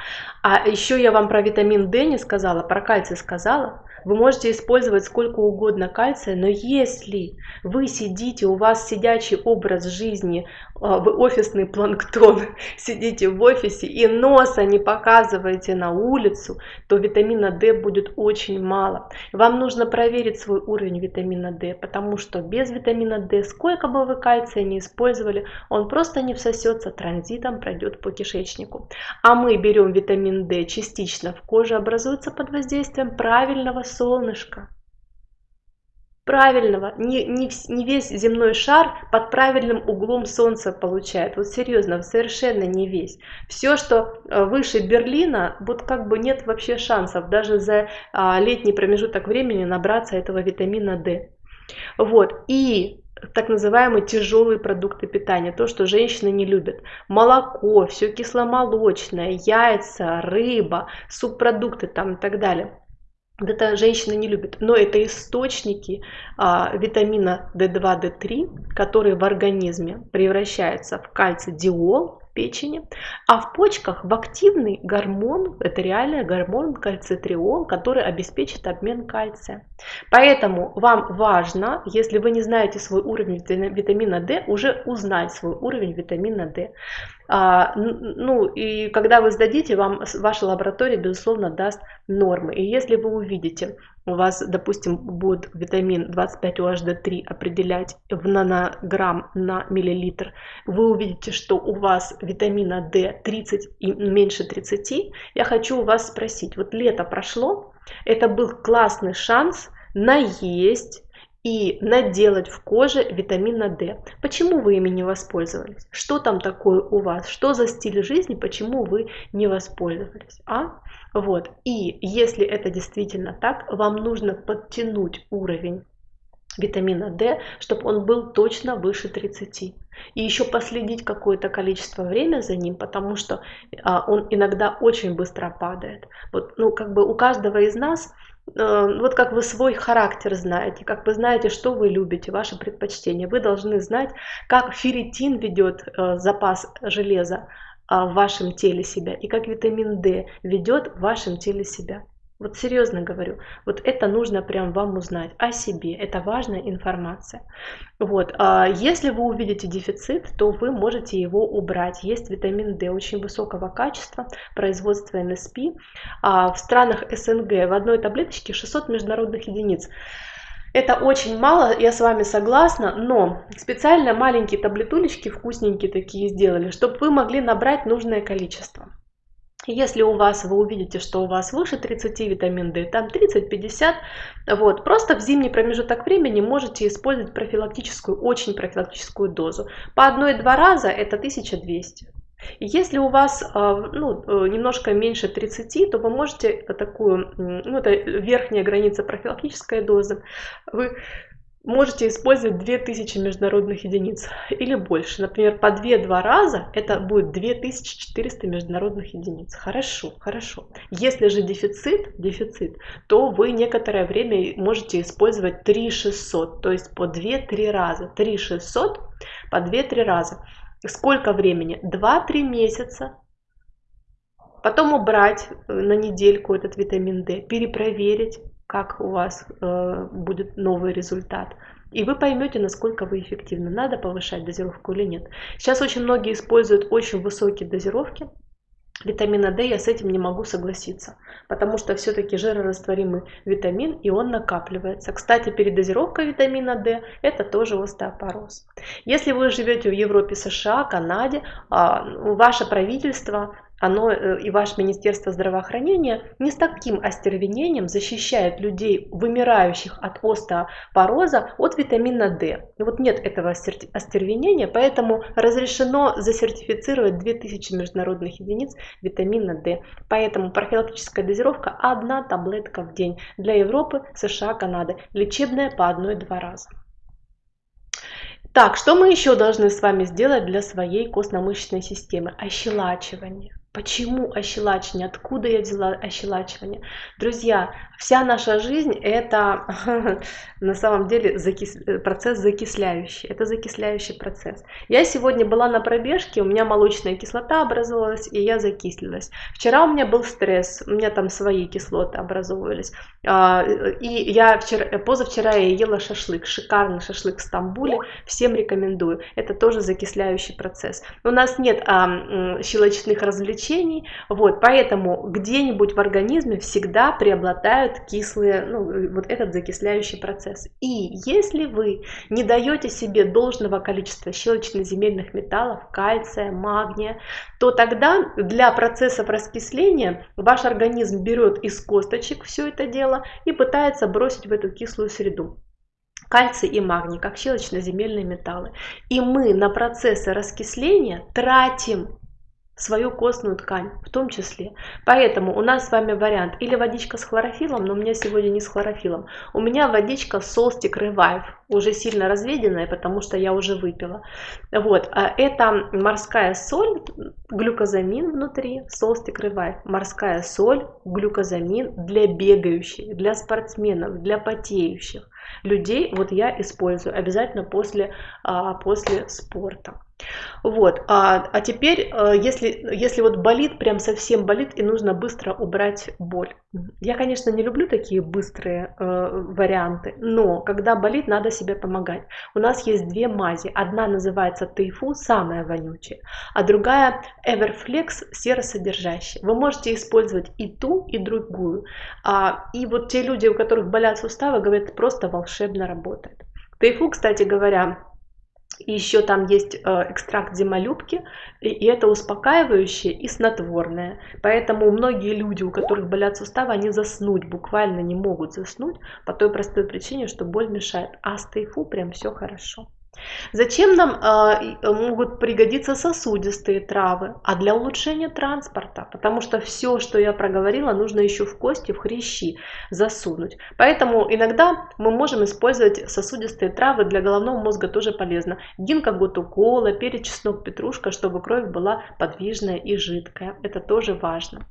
а еще я вам про витамин D не сказала, про кальций сказала. Вы можете использовать сколько угодно кальция, но если вы сидите, у вас сидячий образ жизни, а, вы офисный планктон, сидите в офисе и носа не показываете на улицу, то витамина D будет очень мало. Вам нужно проверить свой уровень витамина D, потому что без витамина D, сколько бы вы кальция не использовали, он просто не всосется транзитом, пройдет по кишечнику. А мы берем витамин D частично в коже, образуется под воздействием правильного солнышка правильного, не, не, не весь земной шар под правильным углом солнца получает. Вот серьезно, совершенно не весь. Все, что э, выше Берлина, вот как бы нет вообще шансов даже за а, летний промежуток времени набраться этого витамина D. Вот, и так называемые тяжелые продукты питания, то, что женщины не любят. Молоко, все кисломолочное, яйца, рыба, субпродукты там и так далее. Вот это женщины не любят, но это источники а, витамина D2, D3, которые в организме превращаются в кальций-диол, печени, а в почках в активный гормон, это реальный гормон кальцитриол, который обеспечит обмен кальция. Поэтому вам важно, если вы не знаете свой уровень витамина D, уже узнать свой уровень витамина D. А, ну и когда вы сдадите, вам ваша лаборатория, безусловно, даст нормы. И если вы увидите, у вас, допустим, будет витамин 25-OHD3 определять в нанограмм на миллилитр, вы увидите, что у вас витамина D 30 и меньше 30, я хочу у вас спросить, вот лето прошло, это был классный шанс наесть и наделать в коже витамина D. Почему вы ими не воспользовались? Что там такое у вас? Что за стиль жизни? Почему вы не воспользовались? А? Вот. И если это действительно так, вам нужно подтянуть уровень витамина D, чтобы он был точно выше 30. И еще последить какое-то количество времени за ним, потому что а, он иногда очень быстро падает. Вот, ну, как бы у каждого из нас вот как вы свой характер знаете, как вы знаете, что вы любите, ваши предпочтения. Вы должны знать, как ферритин ведет э, запас железа а, в вашем теле себя и как витамин D ведет в вашем теле себя. Вот серьезно говорю, вот это нужно прям вам узнать о себе, это важная информация. Вот, а если вы увидите дефицит, то вы можете его убрать. Есть витамин D очень высокого качества, производства НСП. А в странах СНГ в одной таблеточке 600 международных единиц. Это очень мало, я с вами согласна, но специально маленькие таблетулечки вкусненькие такие сделали, чтобы вы могли набрать нужное количество. Если у вас, вы увидите, что у вас выше 30 витамин D, там 30-50, вот, просто в зимний промежуток времени можете использовать профилактическую, очень профилактическую дозу. По одной-два раза это 1200. Если у вас а, ну, э, немножко меньше 30, то вы можете такую, ну это верхняя граница профилактической дозы, вы можете использовать 2000 международных единиц или больше. Например, по 2-2 раза это будет 2400 международных единиц. Хорошо, хорошо. Если же дефицит, дефицит, то вы некоторое время можете использовать 3600, то есть по 2-3 раза. 3600 по 2-3 раза. Сколько времени? 2-3 месяца. Потом убрать на недельку этот витамин D, перепроверить, как у вас э, будет новый результат. И вы поймете, насколько вы эффективны. Надо повышать дозировку или нет. Сейчас очень многие используют очень высокие дозировки витамина D, я с этим не могу согласиться, потому что все-таки жирорастворимый витамин, и он накапливается. Кстати, передозировка витамина D – это тоже остеопороз. Если вы живете в Европе, США, Канаде, а, ваше правительство оно э, и ваше Министерство здравоохранения не с таким остервенением защищает людей, вымирающих от остеопороза, от витамина D. И вот нет этого остервенения, поэтому разрешено засертифицировать 2000 международных единиц витамина D. Поэтому профилактическая дозировка одна таблетка в день для Европы, США, Канады. Лечебная по одной-два раза. Так, что мы еще должны с вами сделать для своей костно-мышечной системы? Ощелачивание. Почему ощелачивание? Откуда я взяла ощелачивание? Друзья, вся наша жизнь это на самом деле закис... процесс закисляющий. Это закисляющий процесс. Я сегодня была на пробежке, у меня молочная кислота образовалась, и я закислилась. Вчера у меня был стресс, у меня там свои кислоты образовывались. А, и я вчера, позавчера я ела шашлык, шикарный шашлык в Стамбуле, всем рекомендую. Это тоже закисляющий процесс. У нас нет а, щелочных развлечений. Вот, поэтому где-нибудь в организме всегда преобладают кислые, ну, вот этот закисляющий процесс. И если вы не даете себе должного количества щелочно-земельных металлов, кальция, магния, то тогда для процессов раскисления ваш организм берет из косточек все это дело и пытается бросить в эту кислую среду кальций и магний, как щелочно-земельные металлы. И мы на процессы раскисления тратим свою костную ткань в том числе. Поэтому у нас с вами вариант или водичка с хлорофилом, но у меня сегодня не с хлорофилом. У меня водичка Solstic Revive, уже сильно разведенная, потому что я уже выпила. Вот, а это морская соль, глюкозамин внутри, Solstic Revive. Морская соль, глюкозамин для бегающих, для спортсменов, для потеющих людей. Вот я использую обязательно после, а, после спорта. Вот, а, а теперь, э, если, если вот болит, прям совсем болит, и нужно быстро убрать боль. Я, конечно, не люблю такие быстрые э, варианты, но когда болит, надо себе помогать. У нас есть две мази. Одна называется Тайфу, самая вонючая, а другая Everflex, серосодержащая. Вы можете использовать и ту, и другую. А, и вот те люди, у которых болят суставы, говорят, просто волшебно работает. Тайфу, кстати говоря, и еще там есть э, экстракт зимолюбки, и это успокаивающее и снотворное. Поэтому многие люди, у которых болят суставы, они заснуть буквально не могут заснуть по той простой причине, что боль мешает. А с тайфу прям все хорошо. Зачем нам э, могут пригодиться сосудистые травы? А для улучшения транспорта, потому что все, что я проговорила, нужно еще в кости, в хрящи засунуть. Поэтому иногда мы можем использовать сосудистые травы, для головного мозга тоже полезно. Гинка гутукола, перец, чеснок, петрушка, чтобы кровь была подвижная и жидкая. Это тоже важно.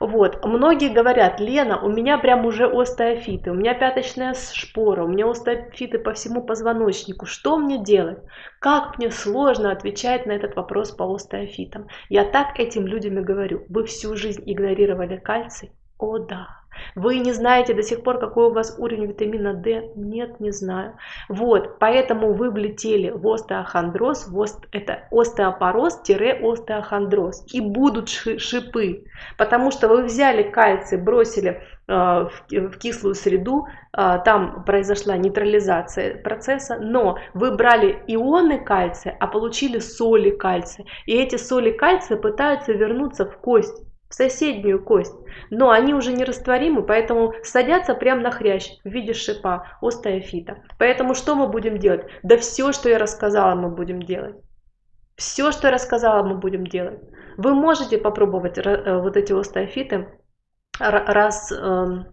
Вот. Многие говорят, Лена, у меня прям уже остеофиты, у меня пяточная шпора, у меня остеофиты по всему позвоночнику. Что мне делать? Как мне сложно отвечать на этот вопрос по остеофитам. Я так этим людям и говорю. Вы всю жизнь игнорировали кальций? О да. Вы не знаете до сих пор, какой у вас уровень витамина D? Нет, не знаю. Вот, поэтому вы влетели в остеохондроз, в ост... это остеопороз-остеохондроз. И будут шипы, потому что вы взяли кальций, бросили в, в кислую среду, э, там произошла нейтрализация процесса, но вы брали ионы кальция, а получили соли кальция. И эти соли кальция пытаются вернуться в кость в соседнюю кость, но они уже не растворимы, поэтому садятся прямо на хрящ в виде шипа остеофита. Поэтому что мы будем делать? Да все, что я рассказала, мы будем делать. Все, что я рассказала, мы будем делать. Вы можете попробовать э, вот эти остеофиты раз, эм,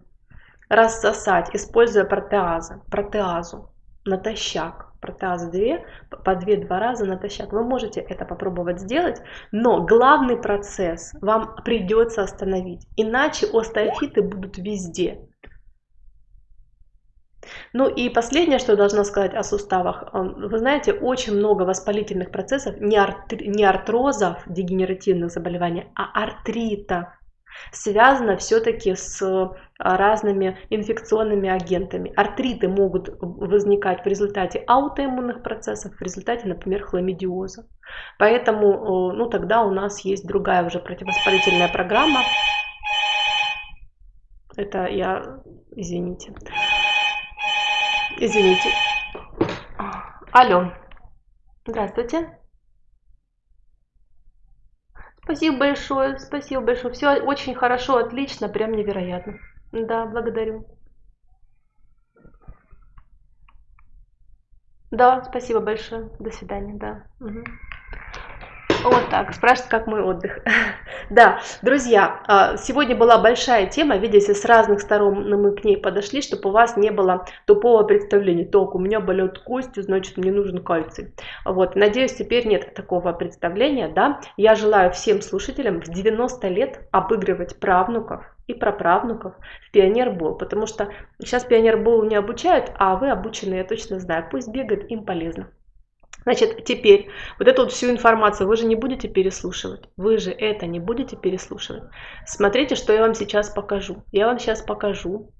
рассосать, используя протеазы, протеазу натощак протеаза 2, по 2-2 раза натощак. Вы можете это попробовать сделать, но главный процесс вам придется остановить, иначе остеофиты будут везде. Ну и последнее, что я должна сказать о суставах. Вы знаете, очень много воспалительных процессов, не, артри, не артрозов, дегенеративных заболеваний, а артритов связано все-таки с а, разными инфекционными агентами. Артриты могут возникать в результате аутоиммунных процессов, в результате, например, хламидиоза. Поэтому ну, тогда у нас есть другая уже противовоспалительная программа. Это я, извините. Извините. Алло. Здравствуйте. Спасибо большое, спасибо большое. Все очень хорошо, отлично, прям невероятно. Да, благодарю. Да, спасибо большое. До свидания, да. Угу. Вот так, спрашивают, как мой отдых. да, друзья, а, сегодня была большая тема, видите, с разных сторон мы к ней подошли, чтобы у вас не было тупого представления. Так, у меня болят кости, значит, мне нужен кальций. Вот, надеюсь, теперь нет такого представления, да. Я желаю всем слушателям в 90 лет обыгрывать правнуков, и праправнуков в пионербол, потому что сейчас пионербол не обучают, а вы обученные, я точно знаю, пусть бегают, им полезно. Значит, теперь вот эту вот всю информацию вы же не будете переслушивать. Вы же это не будете переслушивать. Смотрите, что я вам сейчас покажу. Я вам сейчас покажу,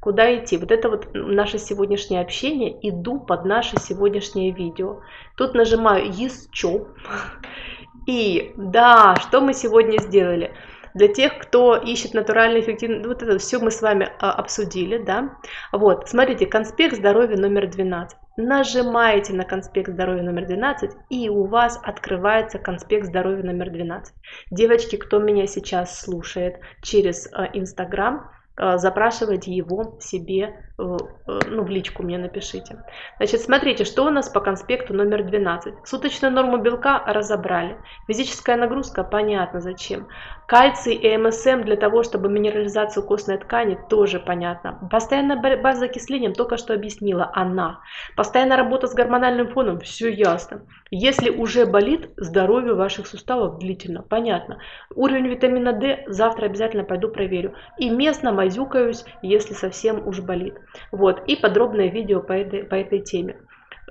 куда идти. Вот это вот наше сегодняшнее общение. Иду под наше сегодняшнее видео. Тут нажимаю «Еще». И да, что мы сегодня сделали? Для тех, кто ищет натуральный эффективный, вот это все мы с вами а, обсудили, да. Вот, смотрите, конспект здоровья номер 12 нажимаете на конспект здоровья номер 12 и у вас открывается конспект здоровья номер 12. Девочки, кто меня сейчас слушает через э, Инстаграм, э, запрашивайте его себе ну, в личку мне напишите. Значит, смотрите, что у нас по конспекту номер 12. Суточную норму белка разобрали. Физическая нагрузка, понятно зачем. Кальций и МСМ для того, чтобы минерализацию костной ткани, тоже понятно. Постоянная борьба с закислением, только что объяснила она. Постоянная работа с гормональным фоном, все ясно. Если уже болит, здоровье ваших суставов длительно, понятно. Уровень витамина D завтра обязательно пойду проверю. И местно мазюкаюсь, если совсем уж болит. Вот, и подробное видео по этой, по этой теме.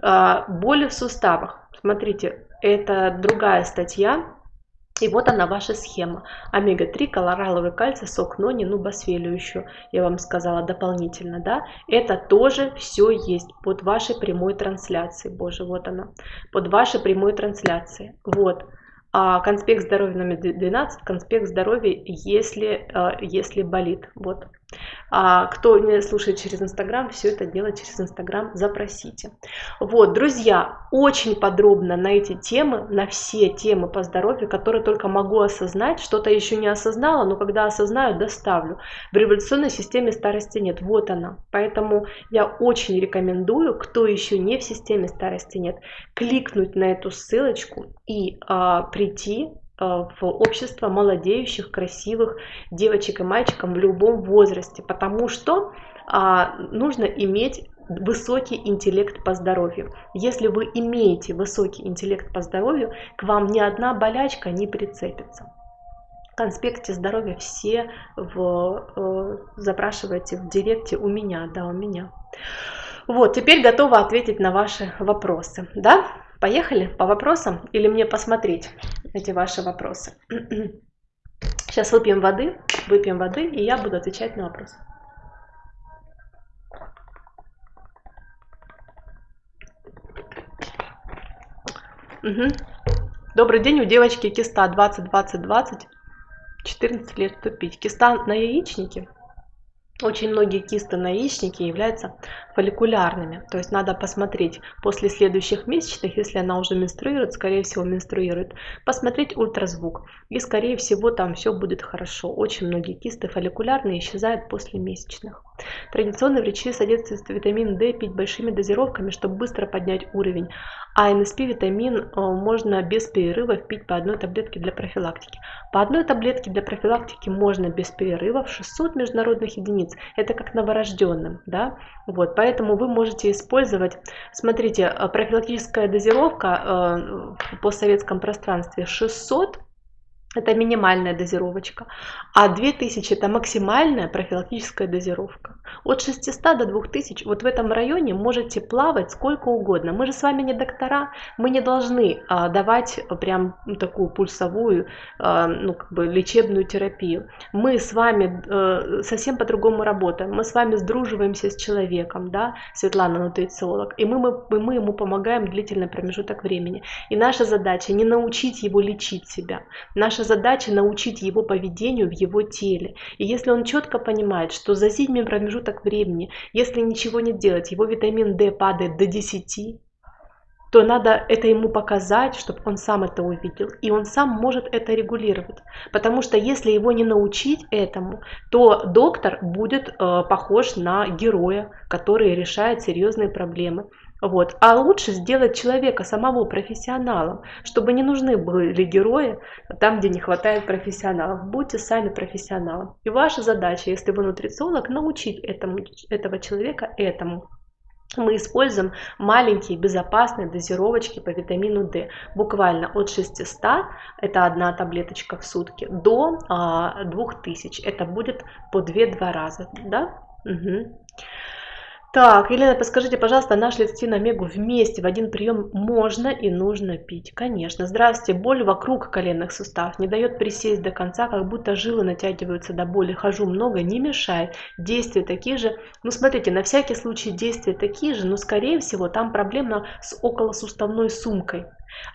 А, боли в суставах. Смотрите, это другая статья. И вот она ваша схема. Омега-3, колораловый кальций, сок нони, ну басфелию еще, я вам сказала дополнительно, да. Это тоже все есть под вашей прямой трансляцией. Боже, вот она. Под вашей прямой трансляцией. Вот. А конспект здоровья номер 12, конспект здоровья, если, а, если болит. Вот. А кто меня слушает через Инстаграм, все это дело через Инстаграм запросите. Вот, друзья, очень подробно на эти темы, на все темы по здоровью, которые только могу осознать, что-то еще не осознала, но когда осознаю, доставлю. В революционной системе старости нет, вот она. Поэтому я очень рекомендую, кто еще не в системе старости нет, кликнуть на эту ссылочку и а, прийти в общество молодеющих, красивых девочек и мальчиков в любом возрасте, потому что а, нужно иметь высокий интеллект по здоровью. Если вы имеете высокий интеллект по здоровью, к вам ни одна болячка не прицепится. В конспекте здоровья все в, э, запрашивайте в директе у меня, да, у меня. Вот, теперь готова ответить на ваши вопросы, да? Поехали по вопросам или мне посмотреть эти ваши вопросы? Сейчас выпьем воды, выпьем воды, и я буду отвечать на вопросы. Угу. Добрый день, у девочки киста 20-20-20, 14 лет вступить. Киста на яичнике? Очень многие кисты на яичнике являются фолликулярными. То есть надо посмотреть после следующих месячных, если она уже менструирует, скорее всего менструирует, посмотреть ультразвук. И скорее всего там все будет хорошо. Очень многие кисты фолликулярные исчезают после месячных. Традиционно врачи советуют витамин D пить большими дозировками, чтобы быстро поднять уровень. А НСП витамин э, можно без перерывов пить по одной таблетке для профилактики. По одной таблетке для профилактики можно без перерывов 600 международных единиц. Это как новорожденным. Да? Вот, поэтому вы можете использовать, смотрите, э, профилактическая дозировка э, в постсоветском пространстве 600 это минимальная дозировочка, а 2000 это максимальная профилактическая дозировка. От 600 до 2000, вот в этом районе можете плавать сколько угодно. Мы же с вами не доктора, мы не должны а, давать прям ну, такую пульсовую, а, ну как бы лечебную терапию. Мы с вами а, совсем по-другому работаем. Мы с вами сдруживаемся с человеком, да, Светлана нутрициолог, и мы, мы, мы ему помогаем длительный промежуток времени. И наша задача не научить его лечить себя. Наша задача научить его поведению в его теле. И если он четко понимает, что за зимний промежуток времени, если ничего не делать, его витамин D падает до 10, то надо это ему показать, чтобы он сам это увидел, и он сам может это регулировать. Потому что если его не научить этому, то доктор будет э, похож на героя, который решает серьезные проблемы. Вот. А лучше сделать человека самого профессионалом, чтобы не нужны были герои там, где не хватает профессионалов. Будьте сами профессионалом. И ваша задача, если вы нутрициолог, научить этому, этого человека этому мы используем маленькие безопасные дозировочки по витамину D. Буквально от 600, это одна таблеточка в сутки, до а, 2000. Это будет по 2-2 раза. Да? Угу. Так, Елена, подскажите, пожалуйста, наш лецитин омегу вместе в один прием можно и нужно пить? Конечно. Здравствуйте, боль вокруг коленных суставов не дает присесть до конца, как будто жилы натягиваются до боли. Хожу много, не мешает. Действия такие же. Ну, смотрите, на всякий случай действия такие же, но, скорее всего, там проблема с околосуставной сумкой.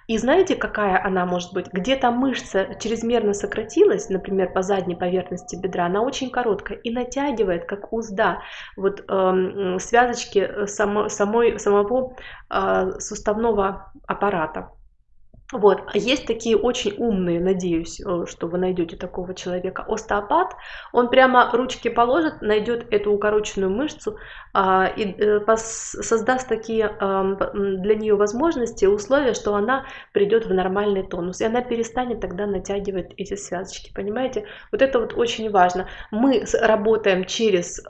И знаете, какая она может быть? Где-то мышца чрезмерно сократилась, например, по задней поверхности бедра, она очень короткая и натягивает, как узда, вот э, связочки само, самой, самого э, суставного аппарата. Вот. А есть такие очень умные, надеюсь, э, что вы найдете такого человека. Остеопат, он прямо ручки положит, найдет эту укороченную мышцу а, и э, создаст такие а, для нее возможности, условия, что она придет в нормальный тонус. И она перестанет тогда натягивать эти связочки. Понимаете? Вот это вот очень важно. Мы работаем через,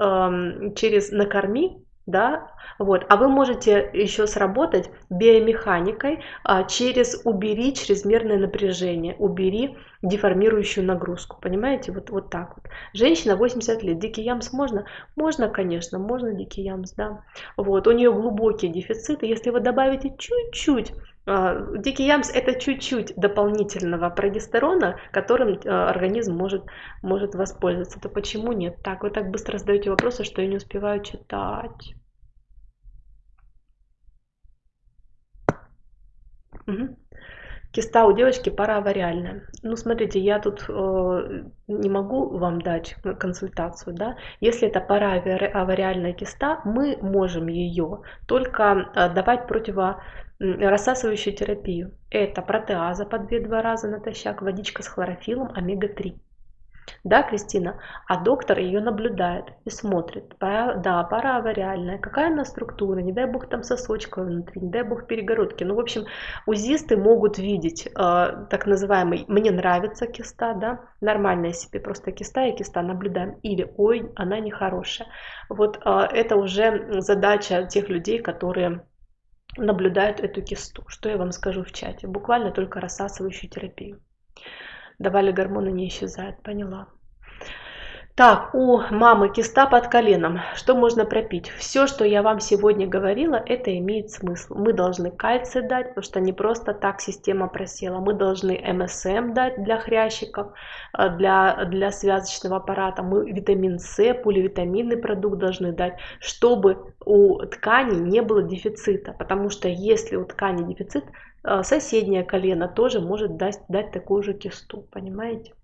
через накорми, да, вот, а вы можете еще сработать биомеханикой а, через убери чрезмерное напряжение, убери деформирующую нагрузку, понимаете, вот, вот так вот. Женщина 80 лет, дикий ямс можно? Можно, конечно, можно дикий ямс, да, вот, у нее глубокие дефициты, если вы добавите чуть-чуть Дикий ямс это чуть-чуть дополнительного прогестерона, которым а, организм может, может воспользоваться. То почему нет? Так, вы так быстро задаете вопросы, что я не успеваю читать. Угу. Киста у девочки параавариальная. Ну, смотрите, я тут э, не могу вам дать консультацию, да. Если это параавариальная киста, мы можем ее только э, давать противо рассасывающую терапию. Это протеаза по 2-2 раза натощак, водичка с хлорофилом, омега-3. Да, Кристина? А доктор ее наблюдает и смотрит. Да, пара авариальная. Какая она структура? Не дай бог там сосочка внутри, не дай бог перегородки. Ну, в общем, узисты могут видеть э, так называемый «мне нравится киста», да, нормальная себе просто киста и киста наблюдаем. Или «ой, она нехорошая». Вот э, это уже задача тех людей, которые наблюдают эту кисту. Что я вам скажу в чате? Буквально только рассасывающую терапию давали гормоны не исчезают, поняла. Так, у мамы киста под коленом. Что можно пропить? Все, что я вам сегодня говорила, это имеет смысл. Мы должны кальций дать, потому что не просто так система просела. Мы должны МСМ дать для хрящиков, э, для, для связочного аппарата. Мы витамин С, поливитаминный продукт должны дать, чтобы у ткани не было дефицита. Потому что если у ткани дефицит, э, соседнее колено тоже может дать, дать такую же кисту. Понимаете?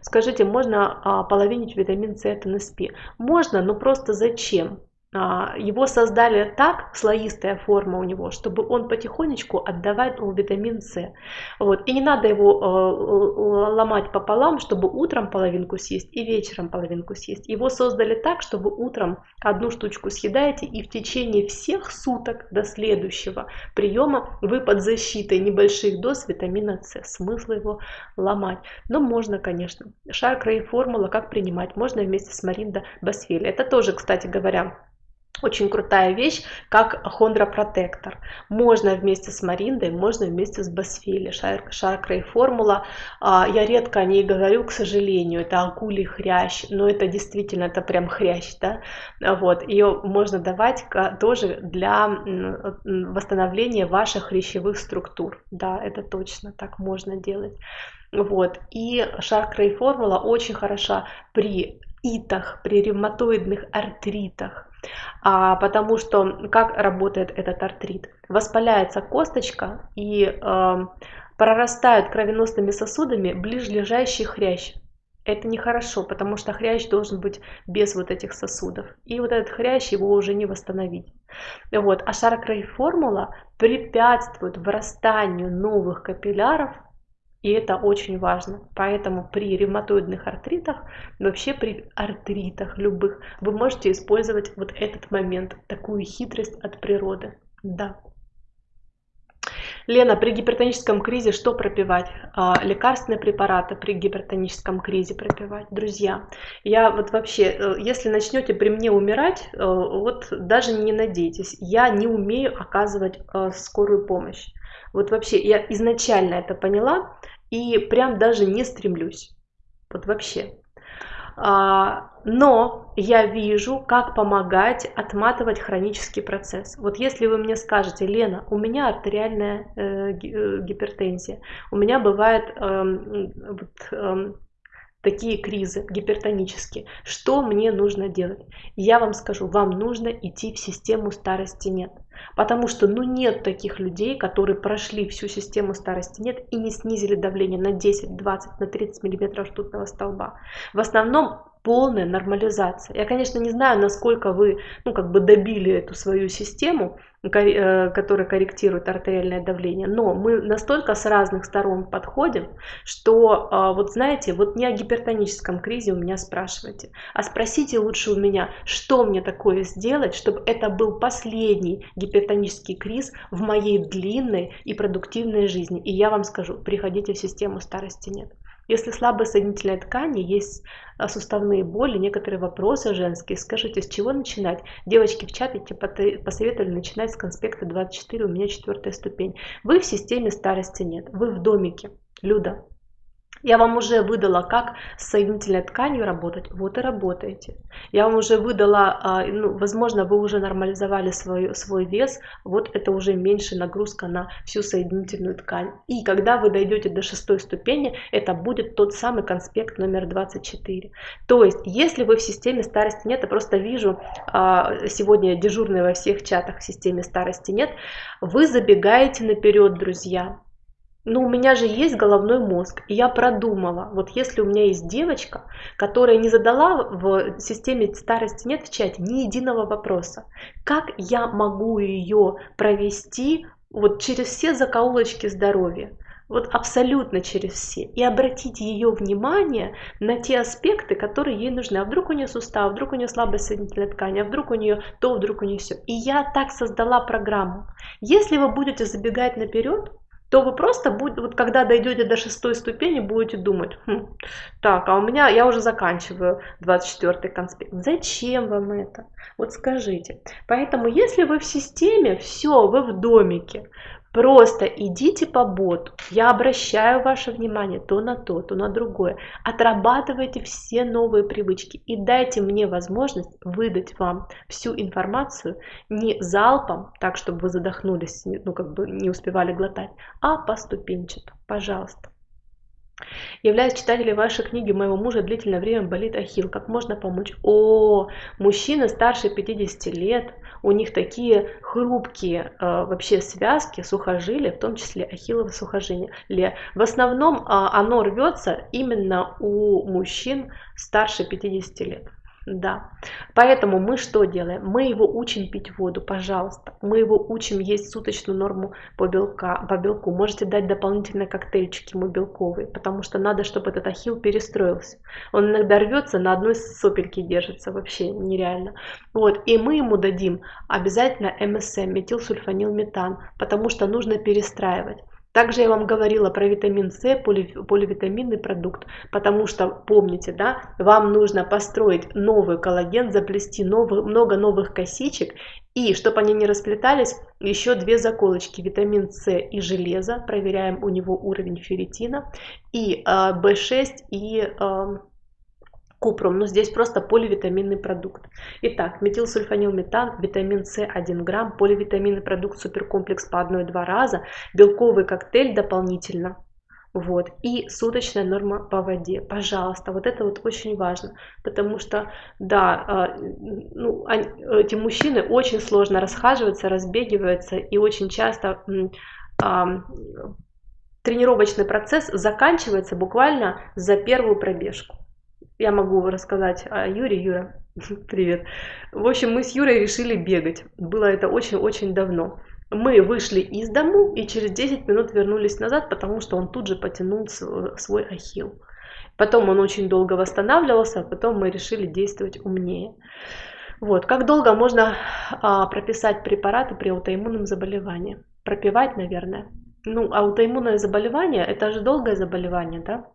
Скажите, можно а, половинить витамин С от НСП? Можно, но просто зачем? А, его создали так, слоистая форма у него, чтобы он потихонечку отдавал витамин С. Вот. И не надо его э, ломать пополам, чтобы утром половинку съесть и вечером половинку съесть. Его создали так, чтобы утром одну штучку съедаете и в течение всех суток до следующего приема вы под защитой небольших доз витамина С. Смысл его ломать. Но можно, конечно. Шаркра и формула, как принимать, можно вместе с Маринда Басфели. Это тоже, кстати говоря, очень крутая вещь, как хондропротектор. Можно вместе с Мариндой, можно вместе с Басфили, шаркра и формула. А, я редко о ней говорю, к сожалению, это акулий хрящ, но это действительно, это прям хрящ, да, вот, ее можно давать тоже для восстановления ваших хрящевых структур, да, это точно, так можно делать. Вот. И шаркра и формула очень хороша при итах, при ревматоидных артритах, а, потому что как работает этот артрит? Воспаляется косточка и э, прорастают кровеносными сосудами ближлежащий хрящ. Это нехорошо, потому что хрящ должен быть без вот этих сосудов. И вот этот хрящ его уже не восстановить. Вот. А Шаркрай формула препятствует вырастанию новых капилляров и это очень важно. Поэтому при ревматоидных артритах, вообще при артритах любых, вы можете использовать вот этот момент, такую хитрость от природы. Да. Лена, при гипертоническом кризе что пропивать? А, лекарственные препараты при гипертоническом кризе пропивать. Друзья, я вот вообще, э, если начнете при мне умирать, э, вот даже не надейтесь, я не умею оказывать э, скорую помощь. Вот вообще, я изначально это поняла и прям даже не стремлюсь. Вот вообще. А, но я вижу, как помогать отматывать хронический процесс. Вот если вы мне скажете, Лена, у меня артериальная э, э гипертензия, у меня бывает э, вот, э, такие кризы гипертонические, что мне нужно делать? Я вам скажу, вам нужно идти в систему старости нет. Потому что ну нет таких людей, которые прошли всю систему старости нет и не снизили давление на 10, 20, на 30 миллиметров ртутного столба. В основном полная нормализация. Я, конечно, не знаю, насколько вы ну, как бы добили эту свою систему, Э, который корректирует артериальное давление. Но мы настолько с разных сторон подходим, что а, вот знаете, вот не о гипертоническом кризе у меня спрашивайте, а спросите лучше у меня, что мне такое сделать, чтобы это был последний гипертонический криз в моей длинной и продуктивной жизни. И я вам скажу, приходите в систему старости нет. Если слабая соединительная ткань, есть а, суставные боли, некоторые вопросы женские, скажите, с чего начинать? Девочки в чатике посоветовали начинать с конспекта 24, у меня четвертая ступень. Вы в системе старости нет, вы в домике. Люда, я вам уже выдала, как с соединительной тканью работать, вот и работаете. Я вам уже выдала, а, ну, возможно, вы уже нормализовали свой, свой вес, вот это уже меньше нагрузка на всю соединительную ткань. И когда вы дойдете до шестой ступени, это будет тот самый конспект номер 24. То есть, если вы в системе старости нет, я просто вижу, а, сегодня дежурные во всех чатах в системе старости нет, вы забегаете наперед, друзья ну, у меня же есть головной мозг, и я продумала, вот если у меня есть девочка, которая не задала в системе старости нет в чате ни единого вопроса, как я могу ее провести вот через все закоулочки здоровья, вот абсолютно через все, и обратить ее внимание на те аспекты, которые ей нужны. А вдруг у нее сустав, вдруг у нее слабая соединительная ткань, а вдруг у нее то, вдруг у нее все. И я так создала программу. Если вы будете забегать наперед, то вы просто, будете, вот когда дойдете до шестой ступени, будете думать, хм, так, а у меня, я уже заканчиваю 24 конспект. Зачем вам это? Вот скажите. Поэтому, если вы в системе, все, вы в домике, Просто идите по боту. Я обращаю ваше внимание то на то, то на другое. Отрабатывайте все новые привычки и дайте мне возможность выдать вам всю информацию не залпом, так чтобы вы задохнулись, ну как бы не успевали глотать, а поступенчато. Пожалуйста. Являюсь читателем вашей книги, моего мужа длительное время болит ахилл. Как можно помочь? О, мужчины старше 50 лет, у них такие хрупкие э, вообще связки, сухожилия, в том числе ахиллово сухожилие. В основном э, оно рвется именно у мужчин старше 50 лет. Да. Поэтому мы что делаем? Мы его учим пить воду, пожалуйста. Мы его учим есть суточную норму по, белка, по белку. Можете дать дополнительные коктейльчики ему белковые, потому что надо, чтобы этот ахилл перестроился. Он иногда рвется, на одной сопельке держится, вообще нереально. Вот. И мы ему дадим обязательно МСМ, метилсульфанилметан, потому что нужно перестраивать. Также я вам говорила про витамин С, поливитаминный продукт, потому что, помните, да, вам нужно построить новый коллаген, заплести новый, много новых косичек, и чтобы они не расплетались, еще две заколочки, витамин С и железо, проверяем у него уровень ферритина, и э, В6 и э, купрум, но здесь просто поливитаминный продукт. Итак, метилсульфанилметан, витамин С 1 грамм, поливитаминный продукт суперкомплекс по 1-2 раза, белковый коктейль дополнительно. Вот. И суточная норма по воде. Пожалуйста, вот это вот очень важно. Потому что, да, а, ну, эти мужчины очень сложно расхаживаются, разбегиваются и очень часто тренировочный процесс заканчивается буквально за первую пробежку. Я могу рассказать о Юре. Юра, Привет. В общем, мы с Юрой решили бегать. Было это очень-очень давно. Мы вышли из дому и через 10 минут вернулись назад, потому что он тут же потянул свой ахилл. Потом он очень долго восстанавливался, а потом мы решили действовать умнее. Вот. Как долго можно а, прописать препараты при аутоиммунном заболевании? Пропивать, наверное. Ну, аутоиммунное заболевание – это же долгое заболевание, да?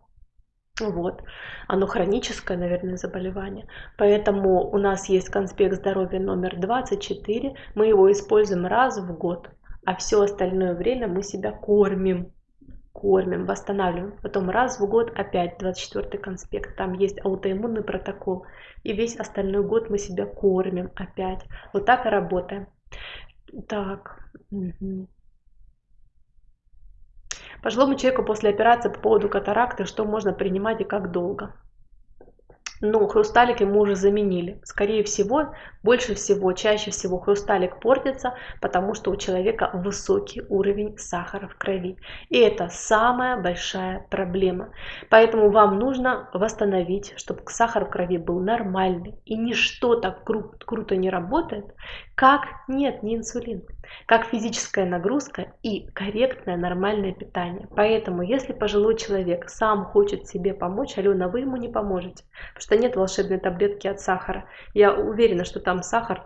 Вот. Оно хроническое, наверное, заболевание. Поэтому у нас есть конспект здоровья номер 24. Мы его используем раз в год. А все остальное время мы себя кормим. Кормим, восстанавливаем. Потом раз в год опять 24 конспект. Там есть аутоиммунный протокол. И весь остальной год мы себя кормим опять. Вот так и работаем. Так. Угу. Пожилому человеку после операции по поводу катаракты, что можно принимать и как долго? Ну, хрусталик ему уже заменили. Скорее всего, больше всего, чаще всего хрусталик портится, потому что у человека высокий уровень сахара в крови. И это самая большая проблема. Поэтому вам нужно восстановить, чтобы сахар в крови был нормальный. И ничто так кру- круто не работает, как нет, не инсулин, как физическая нагрузка и корректное нормальное питание. Поэтому, если пожилой человек сам хочет себе помочь, Алена, вы ему не поможете что нет волшебной таблетки от сахара. Я уверена, что там сахар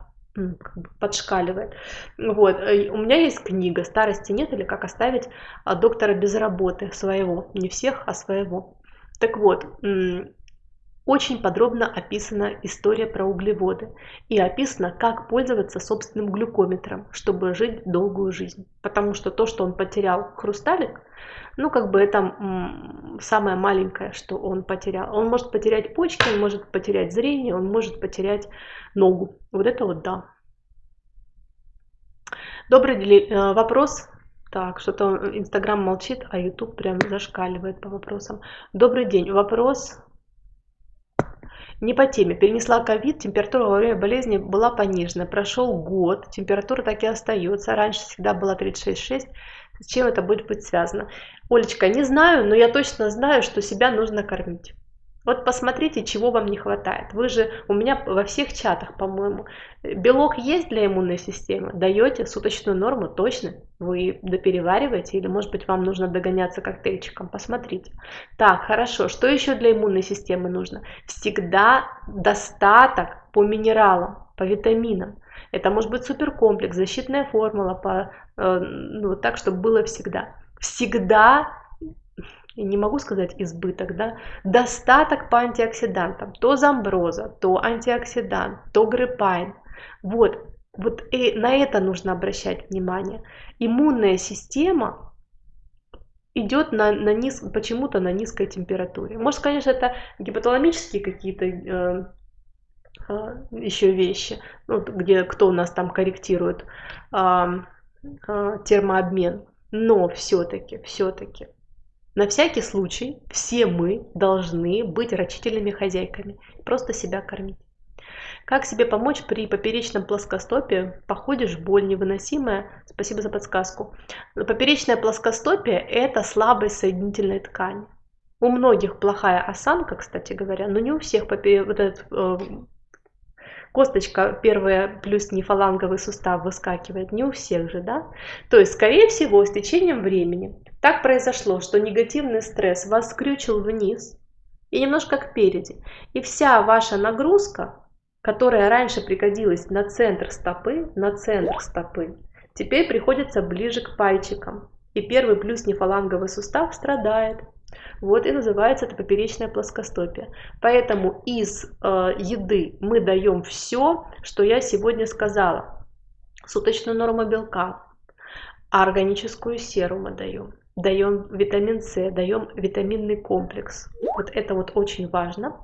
подшкаливает. Вот. Э, у меня есть книга «Старости нет» или «Как оставить а, доктора без работы» своего. Не всех, а своего. Так вот, очень подробно описана история про углеводы и описано, как пользоваться собственным глюкометром, чтобы жить долгую жизнь. Потому что то, что он потерял хрусталик, ну, как бы это самое маленькое, что он потерял. Он может потерять почки, он может потерять зрение, он может потерять ногу. Вот это вот да. Добрый э, вопрос. Так, что-то Инстаграм молчит, а Ютуб прям зашкаливает по вопросам. Добрый день. Вопрос не по теме. Перенесла ковид, температура во время болезни была понижена. Прошел год, температура так и остается. Раньше всегда была 36,6. С чем это будет быть связано? Олечка, не знаю, но я точно знаю, что себя нужно кормить. Вот посмотрите, чего вам не хватает. Вы же у меня во всех чатах, по-моему, белок есть для иммунной системы. Даете суточную норму, точно. Вы доперевариваете или, может быть, вам нужно догоняться коктейльчиком. Посмотрите. Так, хорошо. Что еще для иммунной системы нужно? Всегда достаток по минералам, по витаминам. Это может быть суперкомплекс, защитная формула, по, э, ну, так, чтобы было всегда. Всегда не могу сказать избыток, да, достаток по антиоксидантам, то замброза, то антиоксидант, то гриппайн. Вот, вот и на это нужно обращать внимание. Иммунная система идет на, на низ, почему-то на низкой температуре. Может, конечно, это гипоталамические какие-то э, э, еще вещи, ну, где кто у нас там корректирует э, э, термообмен, но все-таки, все-таки на всякий случай все мы должны быть рачительными хозяйками, просто себя кормить. Как себе помочь при поперечном плоскостопии? Походишь, боль невыносимая. Спасибо за подсказку. Поперечное плоскостопие – это слабость соединительной ткани. У многих плохая осанка, кстати говоря, но не у всех вот этот, э, косточка первая плюс нефаланговый сустав выскакивает, не у всех же, да? То есть, скорее всего, с течением времени так произошло, что негативный стресс вас скрючил вниз и немножко кпереди. И вся ваша нагрузка, которая раньше пригодилась на центр стопы, на центр стопы, теперь приходится ближе к пальчикам. И первый плюс нефаланговый сустав страдает. Вот и называется это поперечное плоскостопие. Поэтому из э, еды мы даем все, что я сегодня сказала. Суточную норму белка, органическую серу мы даем даем витамин С, даем витаминный комплекс. Вот это вот очень важно.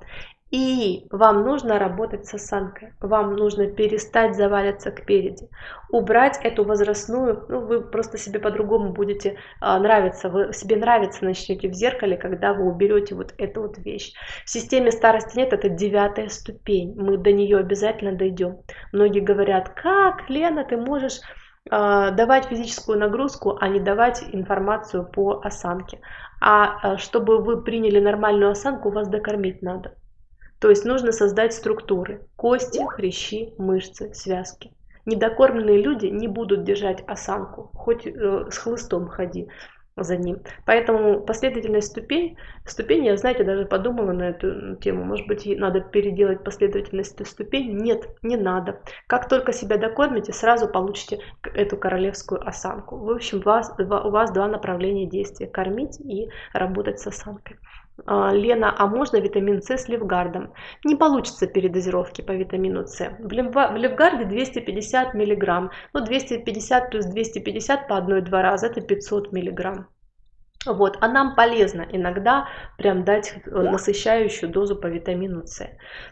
И вам нужно работать с осанкой. Вам нужно перестать заваливаться кпереди. Убрать эту возрастную, ну вы просто себе по-другому будете а, нравиться. Вы себе нравиться начнете в зеркале, когда вы уберете вот эту вот вещь. В системе старости нет, это девятая ступень. Мы до нее обязательно дойдем. Многие говорят, как, Лена, ты можешь давать физическую нагрузку, а не давать информацию по осанке. А, а чтобы вы приняли нормальную осанку, вас докормить надо. То есть нужно создать структуры. Кости, хрящи, мышцы, связки. Недокормленные люди не будут держать осанку, хоть э, с хлыстом ходи за ним. Поэтому последовательность ступень, ступени, я, знаете, даже подумала на эту тему, может быть, надо переделать последовательность ступень. Нет, не надо. Как только себя докормите, сразу получите эту королевскую осанку. В общем, вас, у вас два направления действия. Кормить и работать с осанкой. А, Лена, а можно витамин С с левгардом? Не получится передозировки по витамину С. В левгарде 250 мг. Ну, 250 плюс 250 по 1-2 раза, это 500 мг. Вот, а нам полезно иногда прям дать э, насыщающую дозу по витамину С.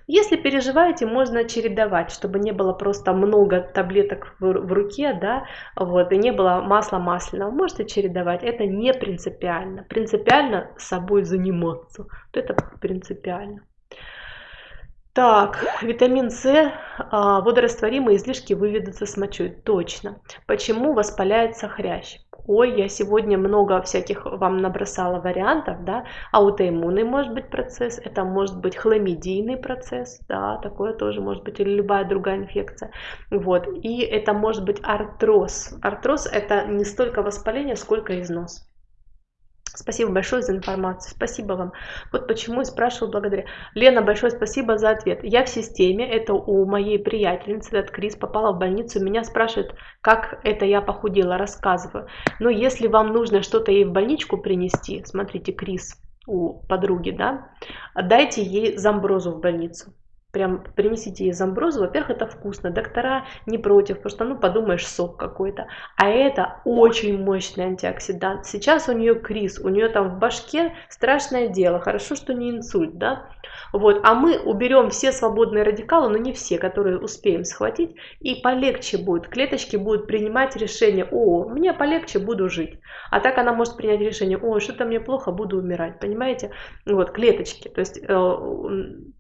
Если переживаете, можно чередовать, чтобы не было просто много таблеток в, в руке, да, вот, и не было масла масляного. Можете чередовать, это не принципиально. Принципиально собой заниматься, вот это принципиально. Так, витамин С, а, водорастворимые излишки выведутся с мочой. Точно. Почему воспаляется хрящ? Ой, я сегодня много всяких вам набросала вариантов, да, аутоиммунный может быть процесс, это может быть хламидийный процесс, да, такое тоже может быть, или любая другая инфекция, вот, и это может быть артроз. Артроз это не столько воспаление, сколько износ. Спасибо большое за информацию. Спасибо вам. Вот почему и спрашиваю благодаря. Лена, большое спасибо за ответ. Я в системе, это у моей приятельницы, этот Крис попала в больницу, меня спрашивают, как это я похудела, рассказываю. Но если вам нужно что-то ей в больничку принести, смотрите, Крис у подруги, да, дайте ей замброзу в больницу прям принесите ей замброзу, во-первых, это вкусно, доктора не против, потому что, ну, подумаешь, сок какой-то. А это очень мощный антиоксидант. Сейчас у нее криз, у нее там в башке страшное дело, хорошо, что не инсульт, да. Вот, а мы уберем все свободные радикалы, но не все, которые успеем схватить, и полегче будет. Клеточки будут принимать решение, о, мне полегче, буду жить. А так она может принять решение, о, что-то мне плохо, буду умирать, понимаете? Вот, клеточки, то есть э,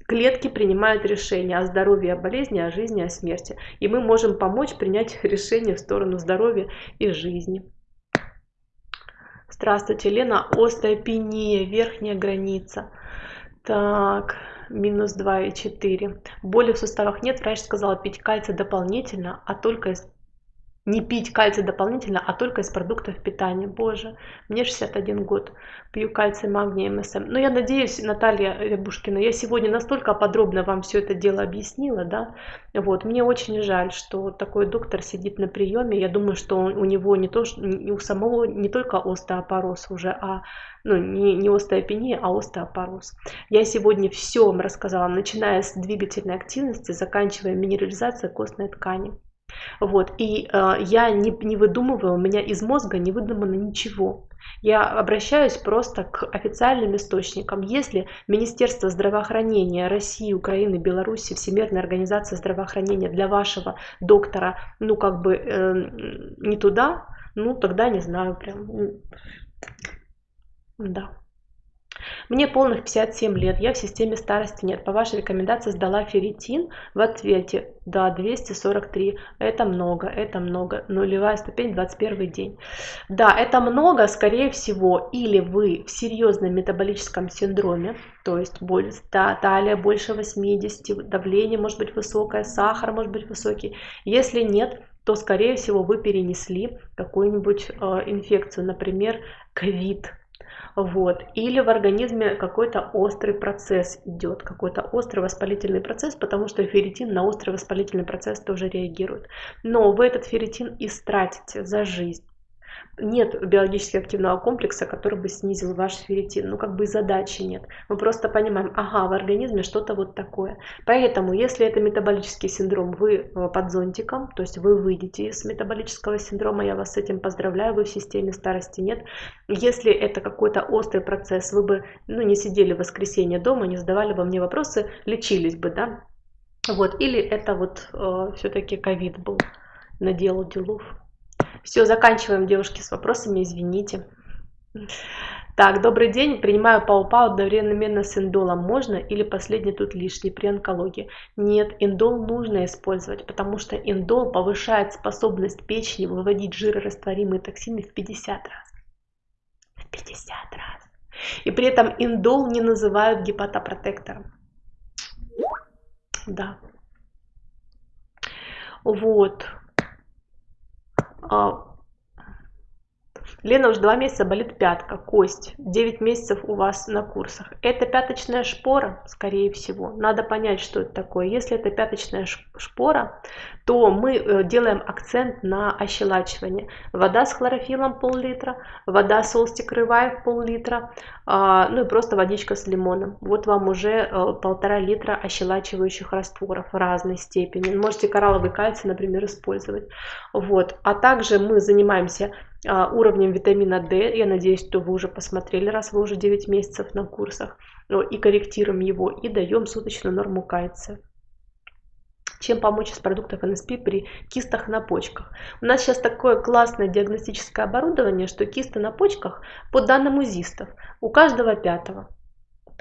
клетки принимают решение о здоровье, о болезни, о жизни, о смерти. И мы можем помочь принять решение в сторону здоровья и жизни. Здравствуйте, Лена. Остеопения, верхняя граница. Так, минус 2,4. Боли в суставах нет, врач сказала пить кальций дополнительно, а только из не пить кальций дополнительно, а только из продуктов питания. Боже, мне 61 год, пью кальций, магний, МСМ. Но я надеюсь, Наталья Рябушкина, я сегодня настолько подробно вам все это дело объяснила, да, вот, мне очень жаль, что такой доктор сидит на приеме, я думаю, что у него не то, у самого не только остеопороз уже, а ну, не, не остеопения, а остеопороз. Я сегодня все вам рассказала, начиная с двигательной активности, заканчивая минерализацией костной ткани. Вот, и э, я не, не выдумываю, у меня из мозга не выдумано ничего. Я обращаюсь просто к официальным источникам. Если Министерство здравоохранения России, Украины, Беларуси, Всемирная организация здравоохранения для вашего доктора, ну как бы э, не туда, ну тогда не знаю прям. Да. Мне полных 57 лет, я в системе старости нет. По вашей рекомендации сдала ферритин в ответе. Да, 243. Это много, это много. Нулевая ступень, 21 день. Да, это много, скорее всего, или вы в серьезном метаболическом синдроме, то есть боль, да, талия больше 80, давление может быть высокое, сахар может быть высокий. Если нет, то, скорее всего, вы перенесли какую-нибудь э, инфекцию, например, ковид вот. Или в организме какой-то острый процесс идет, какой-то острый воспалительный процесс, потому что ферритин на острый воспалительный процесс тоже реагирует. Но вы этот ферритин истратите за жизнь нет биологически активного комплекса, который бы снизил ваш ферритин. Ну, как бы и задачи нет. Мы просто понимаем, ага, в организме что-то вот такое. Поэтому, если это метаболический синдром, вы э, под зонтиком, то есть вы выйдете из метаболического синдрома, я вас с этим поздравляю, вы в системе старости нет. Если это какой-то острый процесс, вы бы ну, не сидели в воскресенье дома, не задавали бы мне вопросы, лечились бы, да? Вот, или это вот э, все-таки ковид был, наделал делов. Все, заканчиваем, девушки, с вопросами, извините. Так, добрый день. Принимаю пау-пау одновременно с индолом. Можно или последний тут лишний при онкологии? Нет, индол нужно использовать, потому что индол повышает способность печени выводить жирорастворимые токсины в 50 раз. В 50 раз. И при этом индол не называют гепатопротектором. Да. Вот. А, Лена уже два месяца болит пятка, кость. 9 месяцев у вас на курсах. Это пяточная шпора, скорее всего. Надо понять, что это такое. Если это пяточная шпора, то мы э, делаем акцент на ощелачивание. Вода с хлорофилом пол-литра, вода солстик рываев пол-литра, а, ну и просто водичка с лимоном. Вот вам уже э, полтора литра ощелачивающих растворов разной степени. Можете коралловый кальций, например, использовать. Вот. А также мы занимаемся уровнем витамина D. Я надеюсь, что вы уже посмотрели, раз вы уже 9 месяцев на курсах. Ну, и корректируем его, и даем суточную норму кальция. Чем помочь из продуктов НСП при кистах на почках? У нас сейчас такое классное диагностическое оборудование, что кисты на почках, по данным УЗИстов, у каждого пятого.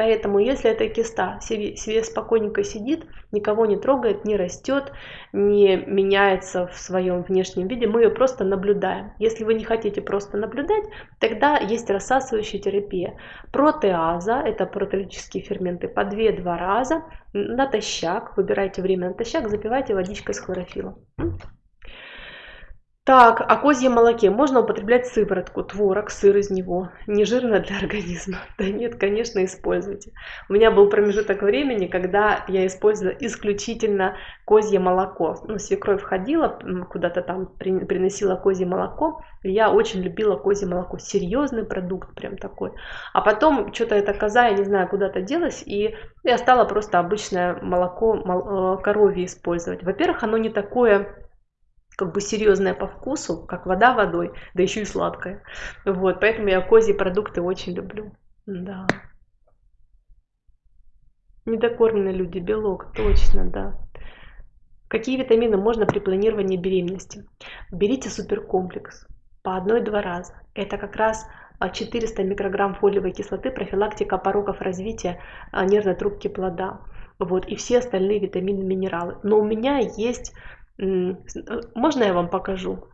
Поэтому, если эта киста себе, себе спокойненько сидит, никого не трогает, не растет, не меняется в своем внешнем виде, мы ее просто наблюдаем. Если вы не хотите просто наблюдать, тогда есть рассасывающая терапия. Протеаза, это протеолитические ферменты, по 2-2 раза натощак, выбирайте время натощак, запивайте водичкой с хлорофилом. Так, о козьем молоке можно употреблять сыворотку, творог, сыр из него. Не жирно для организма? Да нет, конечно, используйте. У меня был промежуток времени, когда я использовала исключительно козье молоко. Ну, свекровь входила, куда-то там приносила козье молоко. И я очень любила козье молоко. Серьезный продукт прям такой. А потом что-то эта коза, я не знаю, куда-то делась, и я стала просто обычное молоко э, коровье использовать. Во-первых, оно не такое как бы серьезная по вкусу, как вода водой, да еще и сладкая. Вот, поэтому я козьи продукты очень люблю. Да. Недокормленные люди, белок, точно, да. Какие витамины можно при планировании беременности? Берите суперкомплекс по одной-два раза. Это как раз 400 микрограмм фолиевой кислоты, профилактика пороков развития а, нервной трубки плода. Вот, и все остальные витамины, минералы. Но у меня есть можно я вам покажу?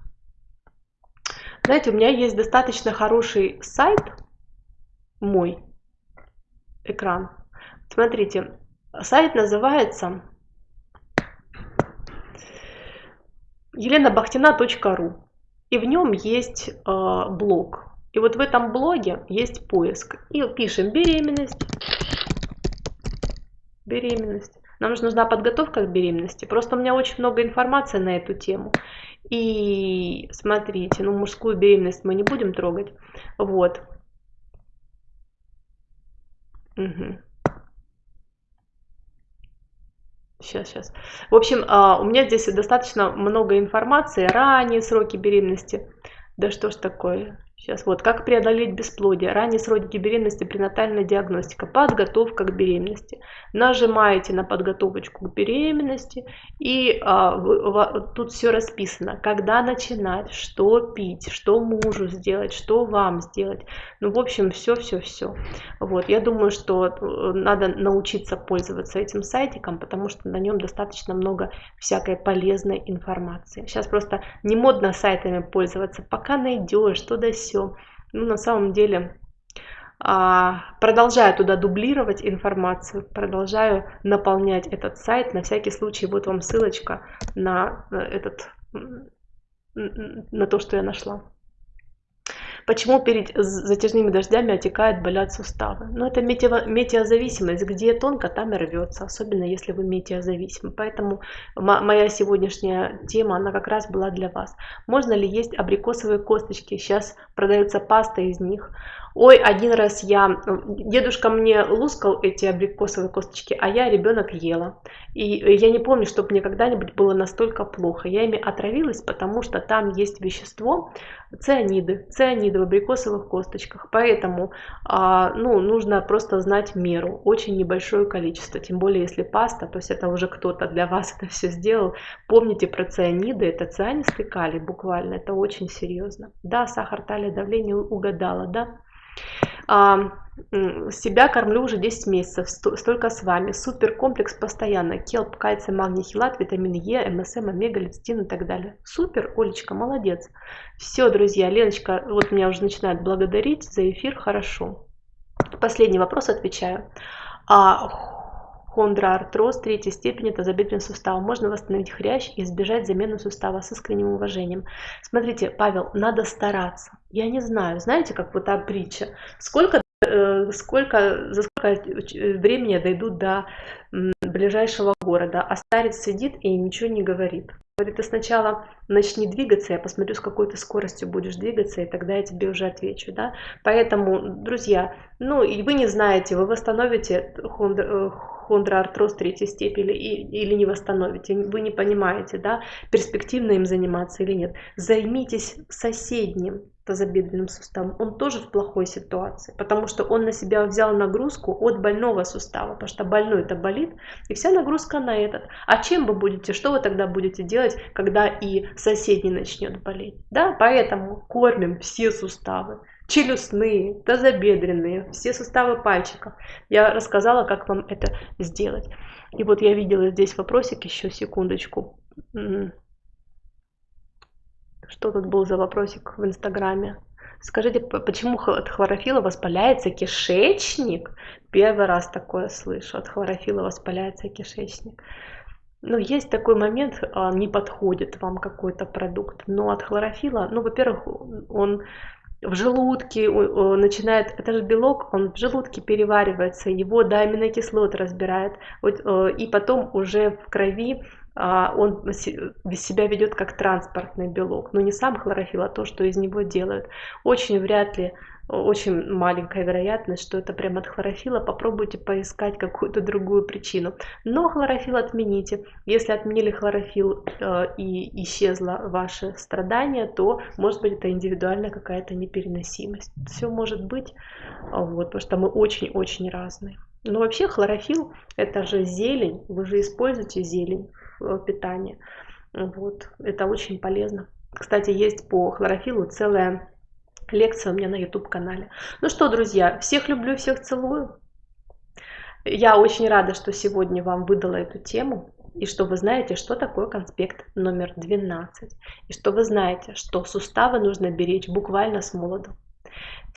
Знаете, у меня есть достаточно хороший сайт, мой экран. Смотрите, сайт называется еленабахтина.ру. И в нем есть э, блог. И вот в этом блоге есть поиск. И пишем беременность. Беременность. Нам же нужна подготовка к беременности. Просто у меня очень много информации на эту тему. И смотрите, ну мужскую беременность мы не будем трогать. Вот. Угу. Сейчас, сейчас. В общем, а, у меня здесь достаточно много информации. Ранние сроки беременности. Да что ж такое? Сейчас вот, как преодолеть бесплодие, ранние сроки беременности, пренатальная диагностика, подготовка к беременности. Нажимаете на подготовочку к беременности и а, в, в, тут все расписано, когда начинать, что пить, что мужу сделать, что вам сделать. Ну, в общем, все-все-все. Вот, я думаю, что э, надо научиться пользоваться этим сайтиком, потому что на нем достаточно много всякой полезной информации. Сейчас просто не модно сайтами пользоваться, пока найдешь, что да все. Ну, на самом деле, а, продолжаю туда дублировать информацию, продолжаю наполнять этот сайт. На всякий случай, вот вам ссылочка на этот, на то, что я нашла. Почему перед затяжными дождями отекают, болят суставы? Ну, это метеозависимость. Где тонко, там и рвется. Особенно, если вы метеозависимы. Поэтому моя сегодняшняя тема, она как раз была для вас. Можно ли есть абрикосовые косточки? Сейчас продается паста из них. Ой, один раз я, дедушка мне лускал эти абрикосовые косточки, а я ребенок ела. И я не помню, чтобы мне когда-нибудь было настолько плохо. Я ими отравилась, потому что там есть вещество, цианиды, цианиды в абрикосовых косточках. Поэтому а, ну, нужно просто знать меру, очень небольшое количество. Тем более, если паста, то есть это уже кто-то для вас это все сделал. Помните про цианиды, это цианистый калий буквально, это очень серьезно. Да, сахар, талия, давление угадала, да. А, себя кормлю уже 10 месяцев, столько с вами. Супер комплекс постоянно. Келп, кальций, магний, хилат, витамин Е, МСМ, омега, лецитин и так далее. Супер, Олечка, молодец. Все, друзья, Леночка, вот меня уже начинает благодарить за эфир, хорошо. Последний вопрос отвечаю. А, хондроартроз третьей степени тазобедренного сустава. Можно восстановить хрящ и избежать замены сустава с искренним уважением. Смотрите, Павел, надо стараться. Я не знаю, знаете, как вот та притча. Сколько Э, сколько, за сколько времени я дойду до ближайшего города, а старец сидит и ничего не говорит. Говорит, ты сначала начни двигаться, я посмотрю, с какой ты скоростью будешь двигаться, и тогда я тебе уже отвечу, да. Поэтому, друзья, ну, и вы не знаете, вы восстановите хондроартроз третьей степени или не восстановите, вы не понимаете, да, перспективно им заниматься или нет. Займитесь соседним, тазобедренным суставом, он тоже в плохой ситуации, потому что он на себя взял нагрузку от больного сустава, потому что больной это болит, и вся нагрузка на этот. А чем вы будете, что вы тогда будете делать, когда и соседний начнет болеть? Да, поэтому кормим все суставы, челюстные, тазобедренные, все суставы пальчиков. Я рассказала, как вам это сделать. И вот я видела здесь вопросик, еще секундочку. Что тут был за вопросик в Инстаграме? Скажите, почему от хлорофила воспаляется кишечник? Первый раз такое слышу. От хлорофила воспаляется кишечник. Ну, есть такой момент, а, не подходит вам какой-то продукт, но от хлорофила, ну, во-первых, он в желудке начинает, это же белок, он в желудке переваривается, его до аминокислот разбирает, э, и потом уже в крови а, он себя ведет как транспортный белок, но не сам хлорофилл, а то, что из него делают. Очень вряд ли, очень маленькая вероятность, что это прямо от хлорофила. Попробуйте поискать какую-то другую причину. Но хлорофилл отмените. Если отменили хлорофилл э, и исчезло ваше страдание, то может быть это индивидуальная какая-то непереносимость. Все может быть, вот, потому что мы очень-очень разные. Но вообще хлорофилл это же зелень, вы же используете зелень в питании. Вот, это очень полезно. Кстати, есть по хлорофилу целая лекция у меня на YouTube канале. Ну что, друзья, всех люблю, всех целую. Я очень рада, что сегодня вам выдала эту тему, и что вы знаете, что такое конспект номер 12, и что вы знаете, что суставы нужно беречь буквально с молоду.